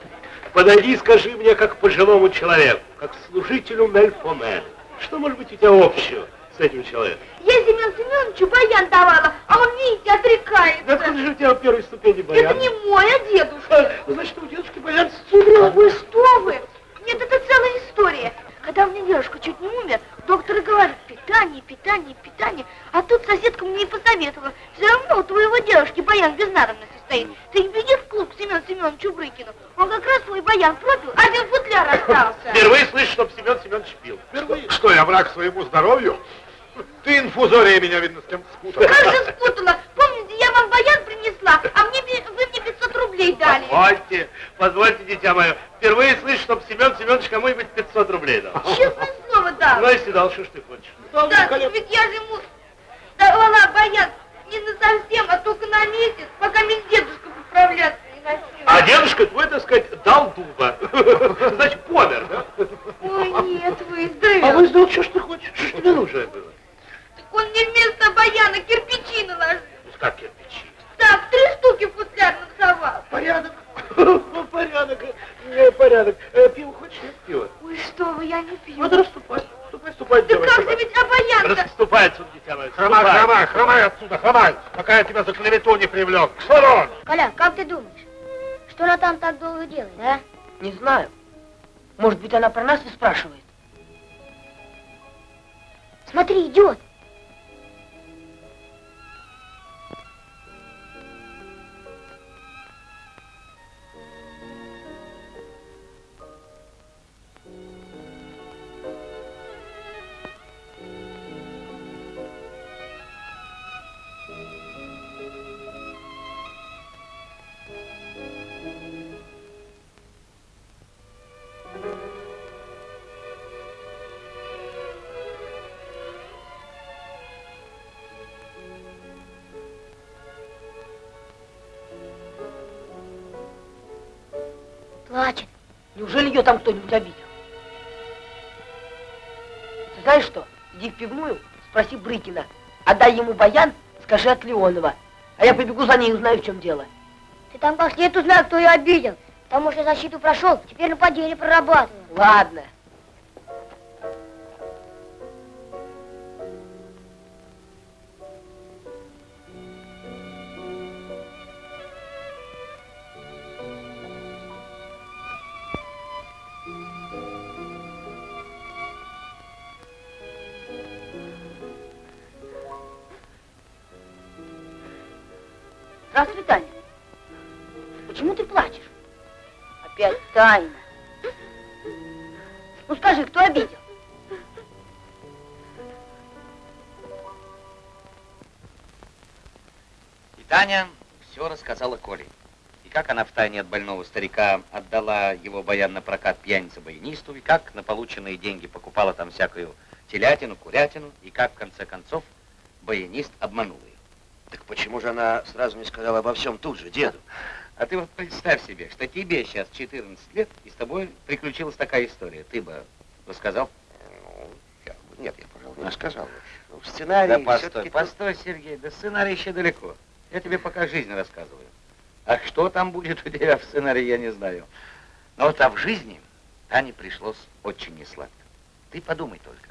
Подойди и скажи мне, как пожилому человеку, как служителю Мельфомена. Что может быть у тебя общего с этим человеком? Я Семен Семеновичу баян давала, а он, видите, отрекается. Да откуда же у тебя в первой ступени баян? Это не мой, а дедушка. Ну, значит, у дедушки баян Серега, вы что вы? Нет, это целая история. Когда у меня дедушка чуть не умер, доктор говорит, питание, питание, питание. А тут соседка мне и посоветовала. Все равно у твоего дедушки баян без надобности стоит. Ты беги в клуб к Семену Семеновичу Брыкину. Он как раз свой баян пропил, один футляр остался. Впервые слышу, чтоб Семен Семенович пил. Впервые. Что, я враг своему здоровью? Ты инфузория меня, видно, с кем спутала. Как же спутала? Помните, я вам баян принесла, а мне, вы мне 500 рублей дали. Позвольте, позвольте, дитя мое. Впервые слышу, чтоб Семен Семенович кому-нибудь 500 рублей дал. Честное слово дал. Ну, если дал, что ж ты хочешь? Да, ведь я же ему давала баян не на совсем, а только на месяц, пока мне дедушка поправляться не начнет. А дедушка твой, так сказать, дал дуба. Значит, помер, да? Ой, нет, выздоровел. А выздоровел, что ж ты хочешь? Что ж тебе нужно было? Он мне вместо баяна кирпичи наложил. Ну, как кирпичи? Так, три штуки в футляр насовал. Порядок. Порядок. э, Порядок. Э, Пиво хочешь? Нет пива? Ой, что вы, я не пью. Ну, да расступай. Ступай, ступай, Да как же ведь обаян-то? Расступай отсюда, дитя мое. Хромай, хромай, хромай отсюда, хромай, пока я тебя за клевету не привлек. К! Коля, как ты думаешь, что она там так долго делает, а? Не знаю. Может быть, она про нас и спрашивает. Смотри, идет. Ее там кто-нибудь обидел? Ты знаешь что? Иди в пивную, спроси Брыкина. Отдай ему баян, скажи от Леонова. А я побегу за ней и узнаю, в чем дело. Ты там как следует узнай, кто ее обидел. Потому что защиту прошел, теперь нападение прорабатываем. Ладно. Здравствуй, Таня. Почему ты плачешь? Опять тайна. Ну скажи, кто обидел? И Таня все рассказала Коле. И как она втайне от больного старика отдала его баян на прокат пьянице-баянисту, и как на полученные деньги покупала там всякую телятину, курятину, и как в конце концов баянист обманул ее. Так почему же она сразу не сказала обо всем тут же, деду? А ты вот представь себе, что тебе сейчас 14 лет, и с тобой приключилась такая история. Ты бы рассказал? Ну, я бы- нет, я, пожалуй, не рассказал. Ну, в сценарии Да постой, постой, Сергей, до сценария еще далеко. Я тебе пока жизнь рассказываю. А что там будет у тебя в сценарии, я не знаю. Но вот а в жизни Тане пришлось очень несладко. Ты подумай только.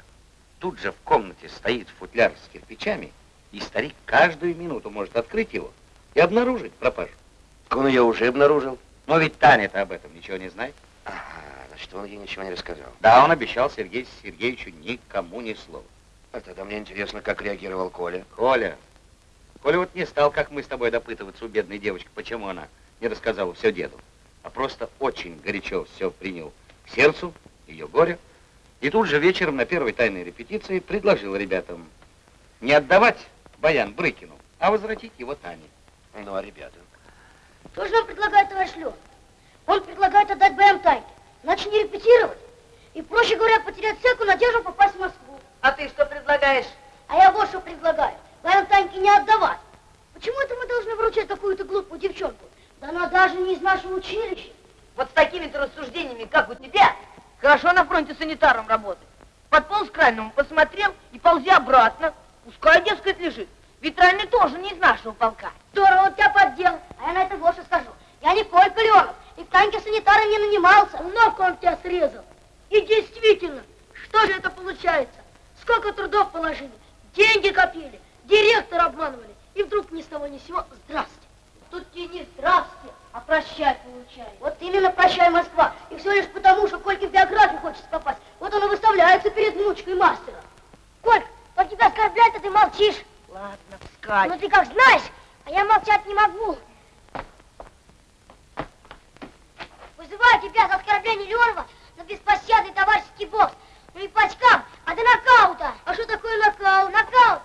Тут же в комнате стоит футляр с кирпичами, и старик каждую минуту может открыть его и обнаружить пропажу. Так он ее уже обнаружил. Но ведь Таня-то об этом ничего не знает. Ага, значит, он ей ничего не рассказал. Да, он обещал Сергею Сергеевичу никому ни слова. А тогда мне интересно, как реагировал Коля. Коля, Коля вот не стал, как мы с тобой, допытываться у бедной девочки, почему она не рассказала все деду, а просто очень горячо все принял к сердцу, ее горе, и тут же вечером на первой тайной репетиции предложил ребятам не отдавать Баян Брыкину, а возвратить его Тане. Ну, а ребята? Что же нам предлагает товарищ Лев? Он предлагает отдать Баян Тане. Значит, не репетировать. И, проще говоря, потерять всякую надежду попасть в Москву. А ты что предлагаешь? А я вот что предлагаю. Баян Таньке не отдавать. Почему это мы должны вручать какую-то глупую девчонку? Да она даже не из нашего училища. Вот с такими-то рассуждениями, как у тебя, хорошо на фронте санитаром работать. Подполз к крайному, посмотрел и ползи обратно. Пускай, дескать, лежит. Ветральный тоже не из нашего полка. Здорово он тебя поддел. А я на это больше скажу. Я не Колька Леонов, и в танке санитара не нанимался. Ногу он тебя срезал. И действительно, что же это получается? Сколько трудов положили, деньги копили, директор обманывали. И вдруг ни с того ни с сего здрасте. Тут тебе не здрасте, а прощай получай. Вот именно прощай, Москва. И все лишь потому, что Кольке в биографию хочется попасть. Вот он и выставляется перед внучкой мастера. Колька, он тебя оскорбляет, а ты молчишь. Ладно, вскакивай. Ну ты как знаешь, а я молчать не могу. Вызываю тебя за оскорбление Леонова на беспощадный товарищеский бокс. Ну не по очкам, а до нокаута. А что такое нокаут? Нокаут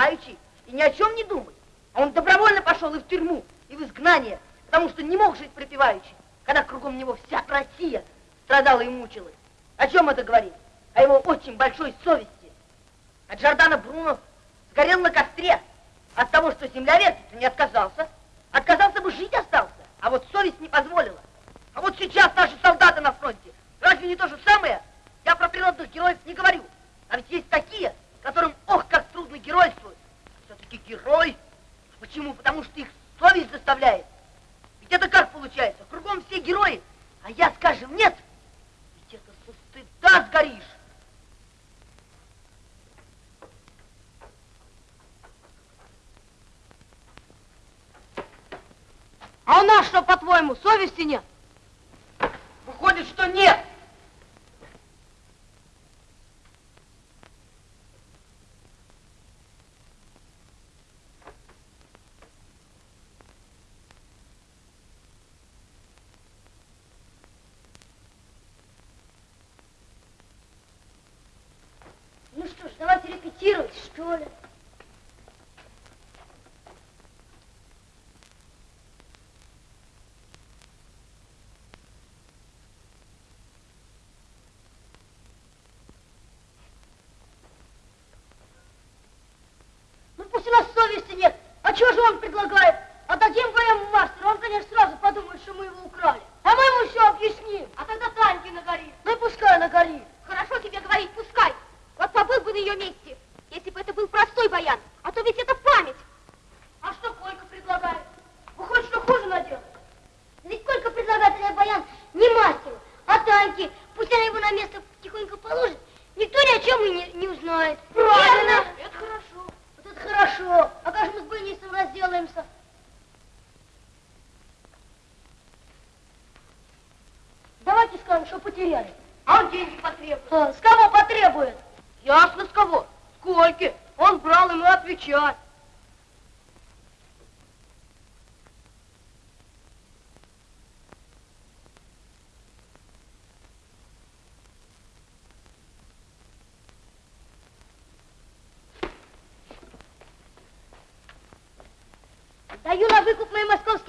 пребывающий и ни о чем не думает. что ли? Ну пусть у нас совести нет. А чего же он предлагает? Отдадим ГМ военному мастеру, он, конечно, сразу подумает, что мы его украли. А мы ему все объясним. А тогда Таньке нагорит. Ну и пускай нагорит. Хорошо тебе говорить, пускай. Вот побыл бы на ее месте простой баян, а то ведь это память. А что Колька предлагает? Выходит, что хуже надел. Ведь Колька предлагает а этот баян не мастер, а танки. Пусть она его на место тихонько положит, никто ни о чем и не, не узнает.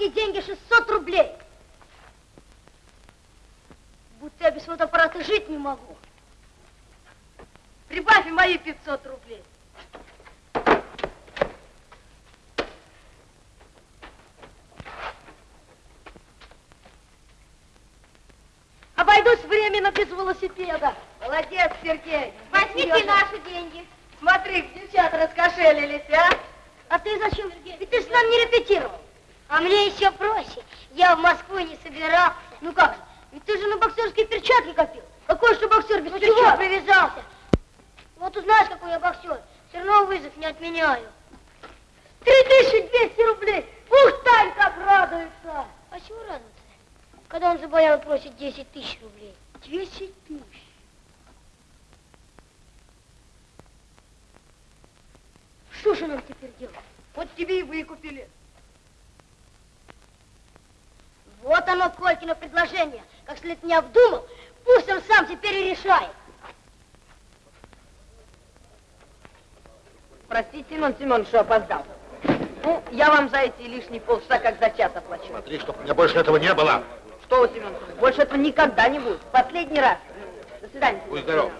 Московские деньги 600 рублей. Будто я без фотоаппарата жить не могу. Прибавь мои 500 рублей. Обойдусь временно без велосипеда. Молодец, Сергей. Возьмите Сережа. наши деньги. Смотри, девчата раскошелились, а? А ты зачем? Ведь ты с нами не репетировал. А мне еще проще. Я в Москву не собирался. Ну как же? Ведь ты же на боксерские перчатки копил. Какой же боксер без Ну перчаток? чего привязался? Вот узнаешь, какой я боксер. Все равно вызов не отменяю. 3200 рублей. Ух, Тань, как радуется. А чего радоваться? Когда он за баян просит 10 тысяч рублей. 10 тысяч. Что же нам теперь делать? Вот тебе и выкупили. Вот оно, Колькино предложение. Как след не обдумал, пусть он сам теперь и решает. Простите, Семен Семенович, что опоздал. Ну, я вам за эти лишние полчаса как за час оплачу. Смотри, чтобы у меня больше этого не было. Что вы, Семен Семенович, больше этого никогда не будет. Последний раз. До свидания. Будь здоров.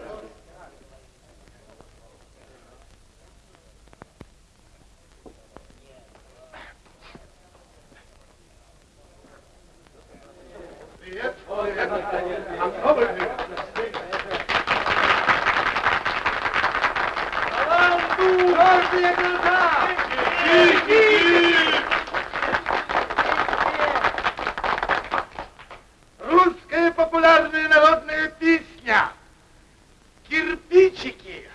Привет. Русская популярная народная песня. Кирпичики.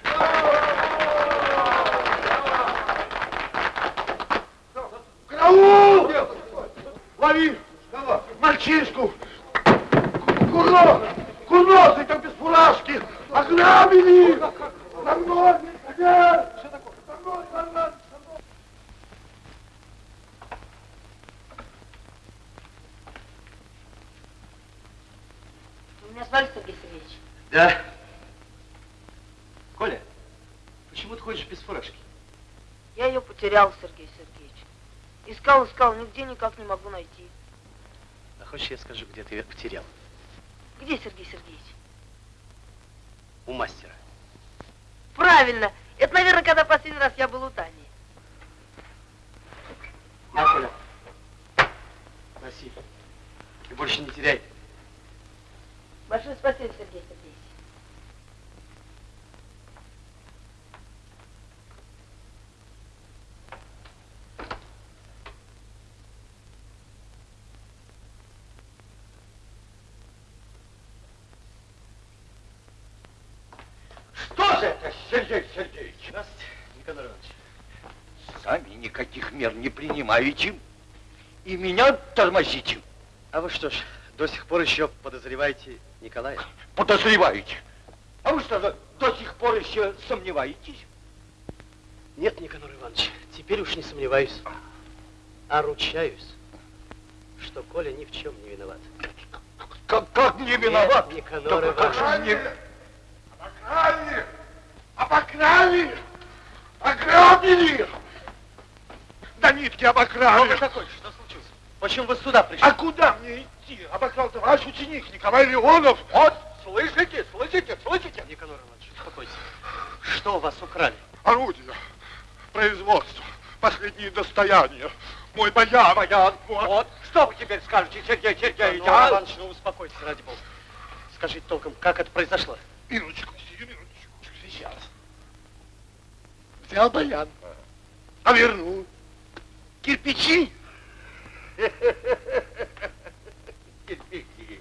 Караул! Лови! Мальчишку! Курнос! Курносый там без фуражки! Ограбили! За мной! Нет! За мной, за мной! Вы меня звали, Сергей Сергеевич? Да. Коля, почему ты ходишь без фуражки? Я ее потерял, Сергей Сергеевич. Искал, искал, нигде никак не могу найти. А хочешь, я скажу, где ты ее потерял? Где Сергей Сергеевич? У мастера. Правильно. Это, наверное, когда последний раз я был у Тани. На, Коля. Носи. И больше не теряй. Большое спасибо, Сергей Сергеевич. Что же это, Сергей Сергеевич? Здравствуйте, Николай Иванович. Сами никаких мер не принимаете и меня тормозите. А вы что ж, до сих пор еще подозреваете Николая? Подозреваете. А вы что, до- до сих пор еще сомневаетесь? Нет, Никанор Иванович, теперь уж не сомневаюсь. А ручаюсь, что Коля ни в чем не виноват. Как, как не виноват? Нет, Никанор Да как Иванович. же не... Обокрали! Обокрали! Ограбили! Нитки обокрали! Кто вы такой? Что случилось? Почему вы сюда пришли? А куда мне идти? Обокрал-то ваш ученик Николай Леонов. Вот, слышите, слышите, слышите? Никанор Иванович, успокойтесь. Что у вас украли? Орудие, производство, последние достояния. Мой баян. Баян, вот. Что вы теперь скажете, Сергей Сергеевич? Никанор а? Иванович, ну успокойтесь, ради бога. Скажите толком, как это произошло? Минуточку, сию минуточку. Сейчас. Взял баян, а вернул. Кирпичи. Кирпичи.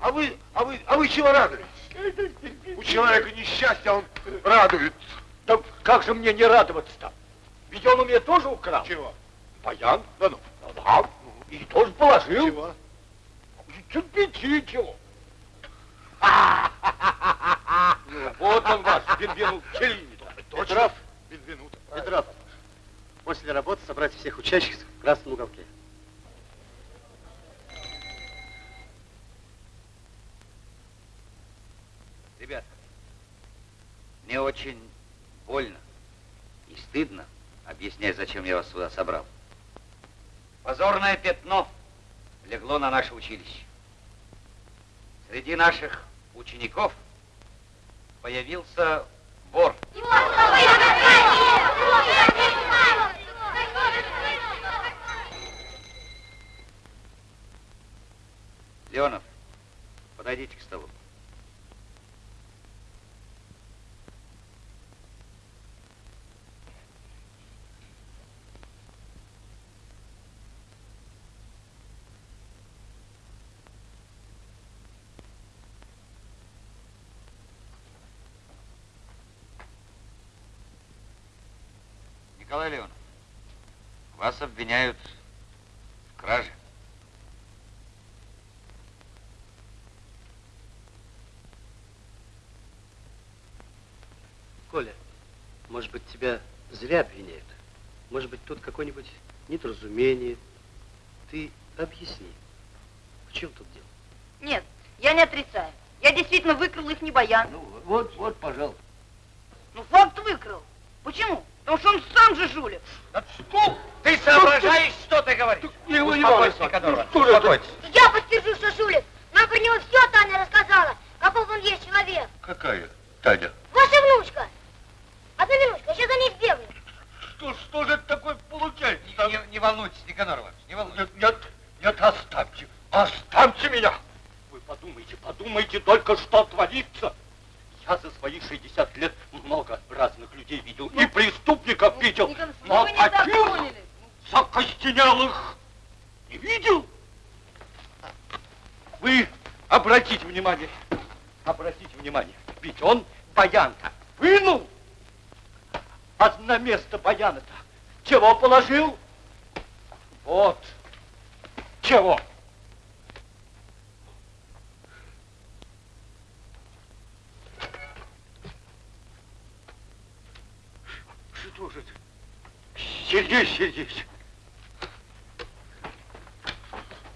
А вы, а вы, а вы чего радуетесь? У человека несчастье, а он радуется. Да как же мне не радоваться-то? Ведь он у меня тоже украл. Чего? Баян? Да ну. Да. И тоже положил. Чего? Кирпичи чего? Вот он ваш, Бенвену Челлини. Петров, Бенвенуто. Петров, после работы собрать всех учащихся в красном уголке. Ребята, мне очень больно и стыдно объяснять, зачем я вас сюда собрал. Позорное пятно легло на наше училище. Среди наших учеников появился вор. Леонов, подойдите к столу. Николай Леонов, вас обвиняют в краже. Коля, может быть, тебя зря обвиняют. Может быть, тут какое-нибудь недоразумение. Ты объясни, в чем тут дело? Нет, я не отрицаю. Я действительно выкрал их не баян. Ну, вот, вот, пожалуйста. Ну, факт выкрал. Почему? Потому что он сам же жулик. Что? Ты соображаешь, что ты говоришь? Его не Ну, успокойтесь. Я подтвержу, что жулик. Нам про него все Таня рассказала. Каков он есть человек. Какая Таня? Ваша внучка. Одну минутку, я сейчас за ней бегаю. Что, что же это такое получается? Не, не волнуйтесь, Никанорова, не волнуйтесь. Нет, нет, нет, оставьте, оставьте меня. Вы подумайте, подумайте только, что творится. Я за свои 60 лет много разных людей видел, и преступников видел, Николай, но вы не так таких закостенелых не видел. Вы обратите внимание, обратите внимание, ведь он баян-то вынул, а на место баяна-то чего положил? Вот, чего? Что же это? Сергей Сергеевич.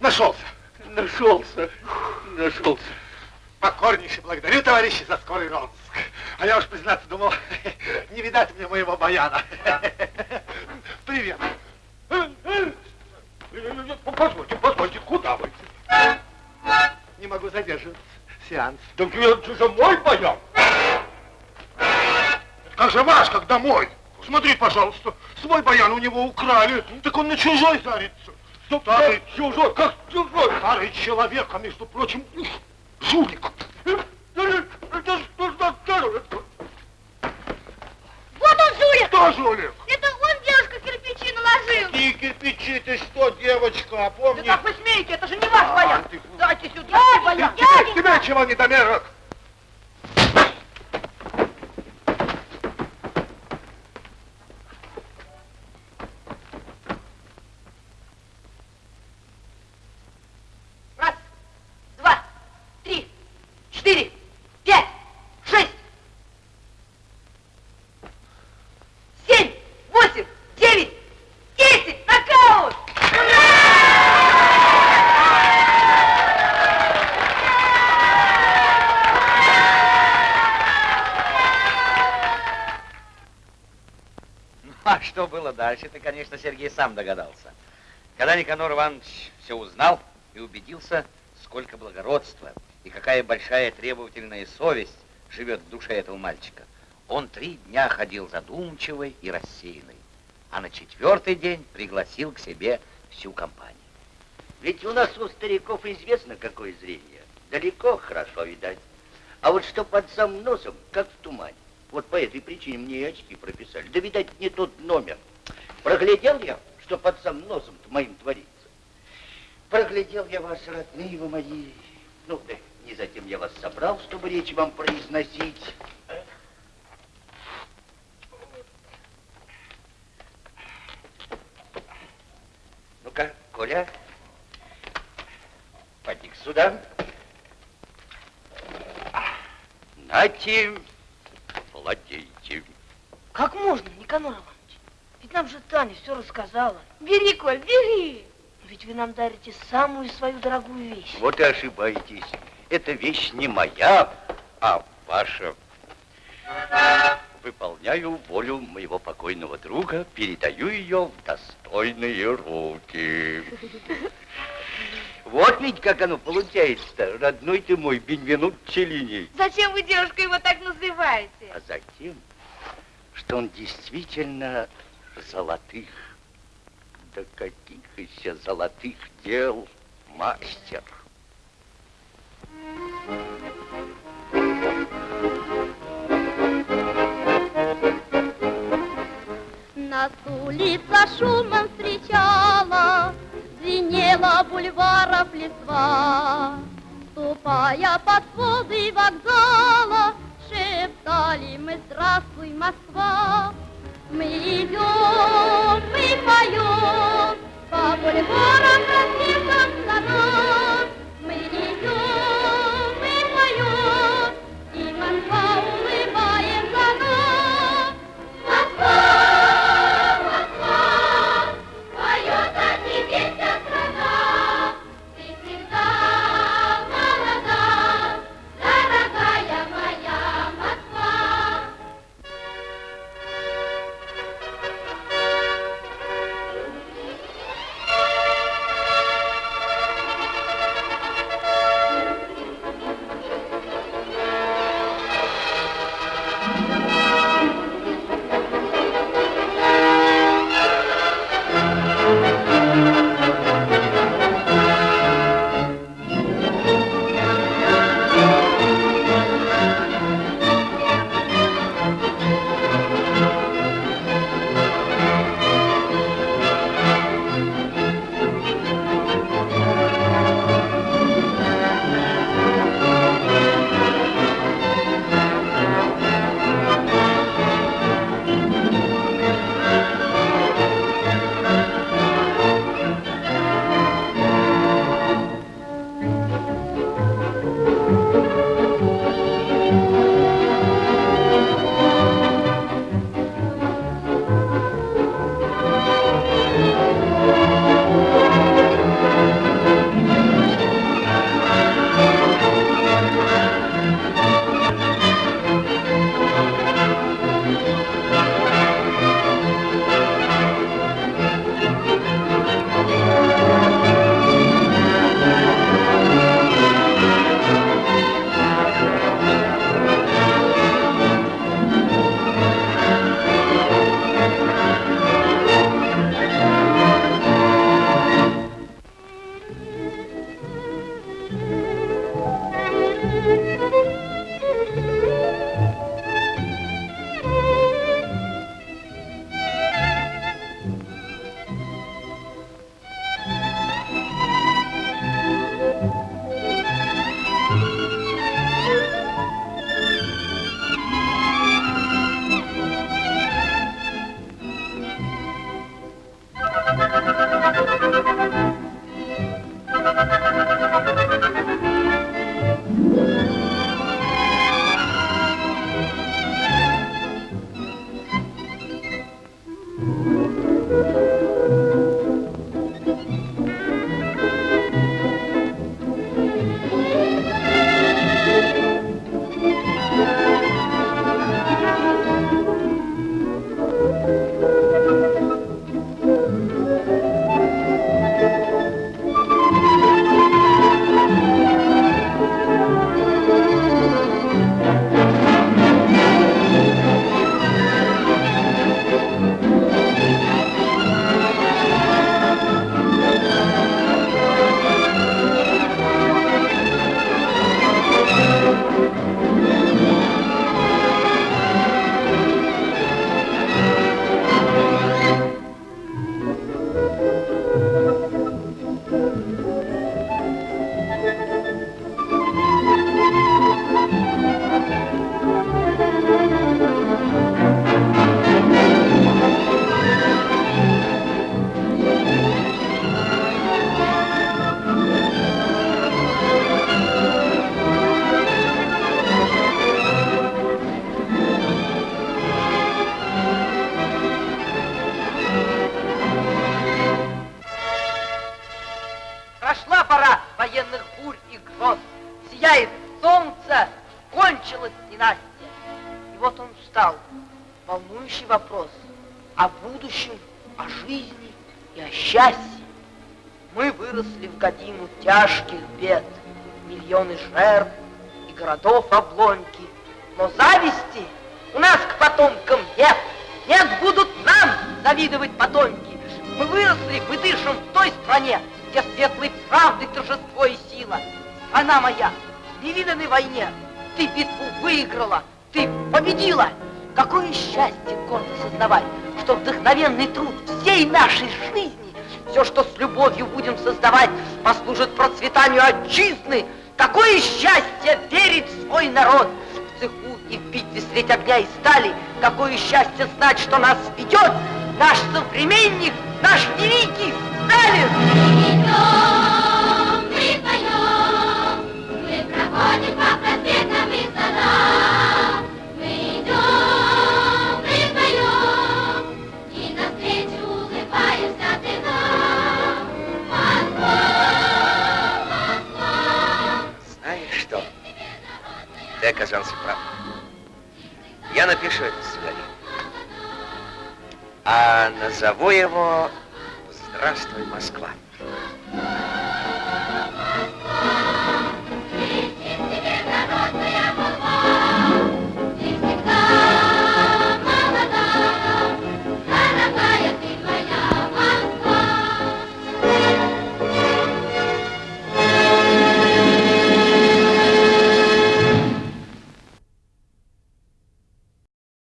Нашелся. Нашелся, нашелся. Покорнейше благодарю, товарищи, за скорый розыск. А я уж, признаться, думал, не видать мне моего баяна. Привет. Позвольте, позвольте, куда вы? Не могу задерживаться. Сеанс. Так это же мой баян. Как же ваш, когда мой? Смотри, пожалуйста, свой баян у него украли, так он на чужой зарится. Старый чужой, как чужой? Старый человек, а между прочим, жулик. Это что ж такое? Вот он жулик. Это он, девушка, кирпичи наложил. Какие кирпичи, ты что, девочка, Да опомни. как вы смеете? Это же не ваш баян. ты- Дайте сюда баян. Тебе чего, недомерок? Раз, два, три, четыре, пять, шесть, семь, восемь, девять, десять. Нокаут! Ну, а что было дальше, ты, конечно, Сергей сам догадался. Когда Никанор Иванович все узнал и убедился, сколько благородства и какая большая требовательная совесть живет в душе этого мальчика, он три дня ходил задумчивый и рассеянный, а на четвертый день пригласил к себе всю компанию. Ведь у нас у стариков известно, какое зрение. Далеко хорошо видать. А вот что под самым носом, как в тумане. Вот по этой причине мне и очки прописали. Да, видать, не тот номер. Проглядел я, что под самым носом моим творится. Проглядел я вас, родные вы мои. Ну, да не затем я вас собрал, чтобы речь вам произносить. Ну-ка, Коля, поди сюда. Нате, владейте. Как можно, Никанор Иванович? Ведь нам же Таня все рассказала. Бери, Коль, бери. Ведь вы нам дарите самую свою дорогую вещь. Вот и ошибаетесь. Эта вещь не моя, а ваша. выполняю волю моего покойного друга, передаю ее в достойные руки. Вот ведь как оно получается, родной ты мой, Бенвенут Челини. Зачем вы, девушка, его так называете? А затем, что он действительно золотых, да каких еще золотых дел мастер. Нас улица шумом встречала, Звенела бульваров листва. Ступая под своды вокзала, Шептали мы «Здравствуй, Москва!» Мы идем, мы поем, По бульварам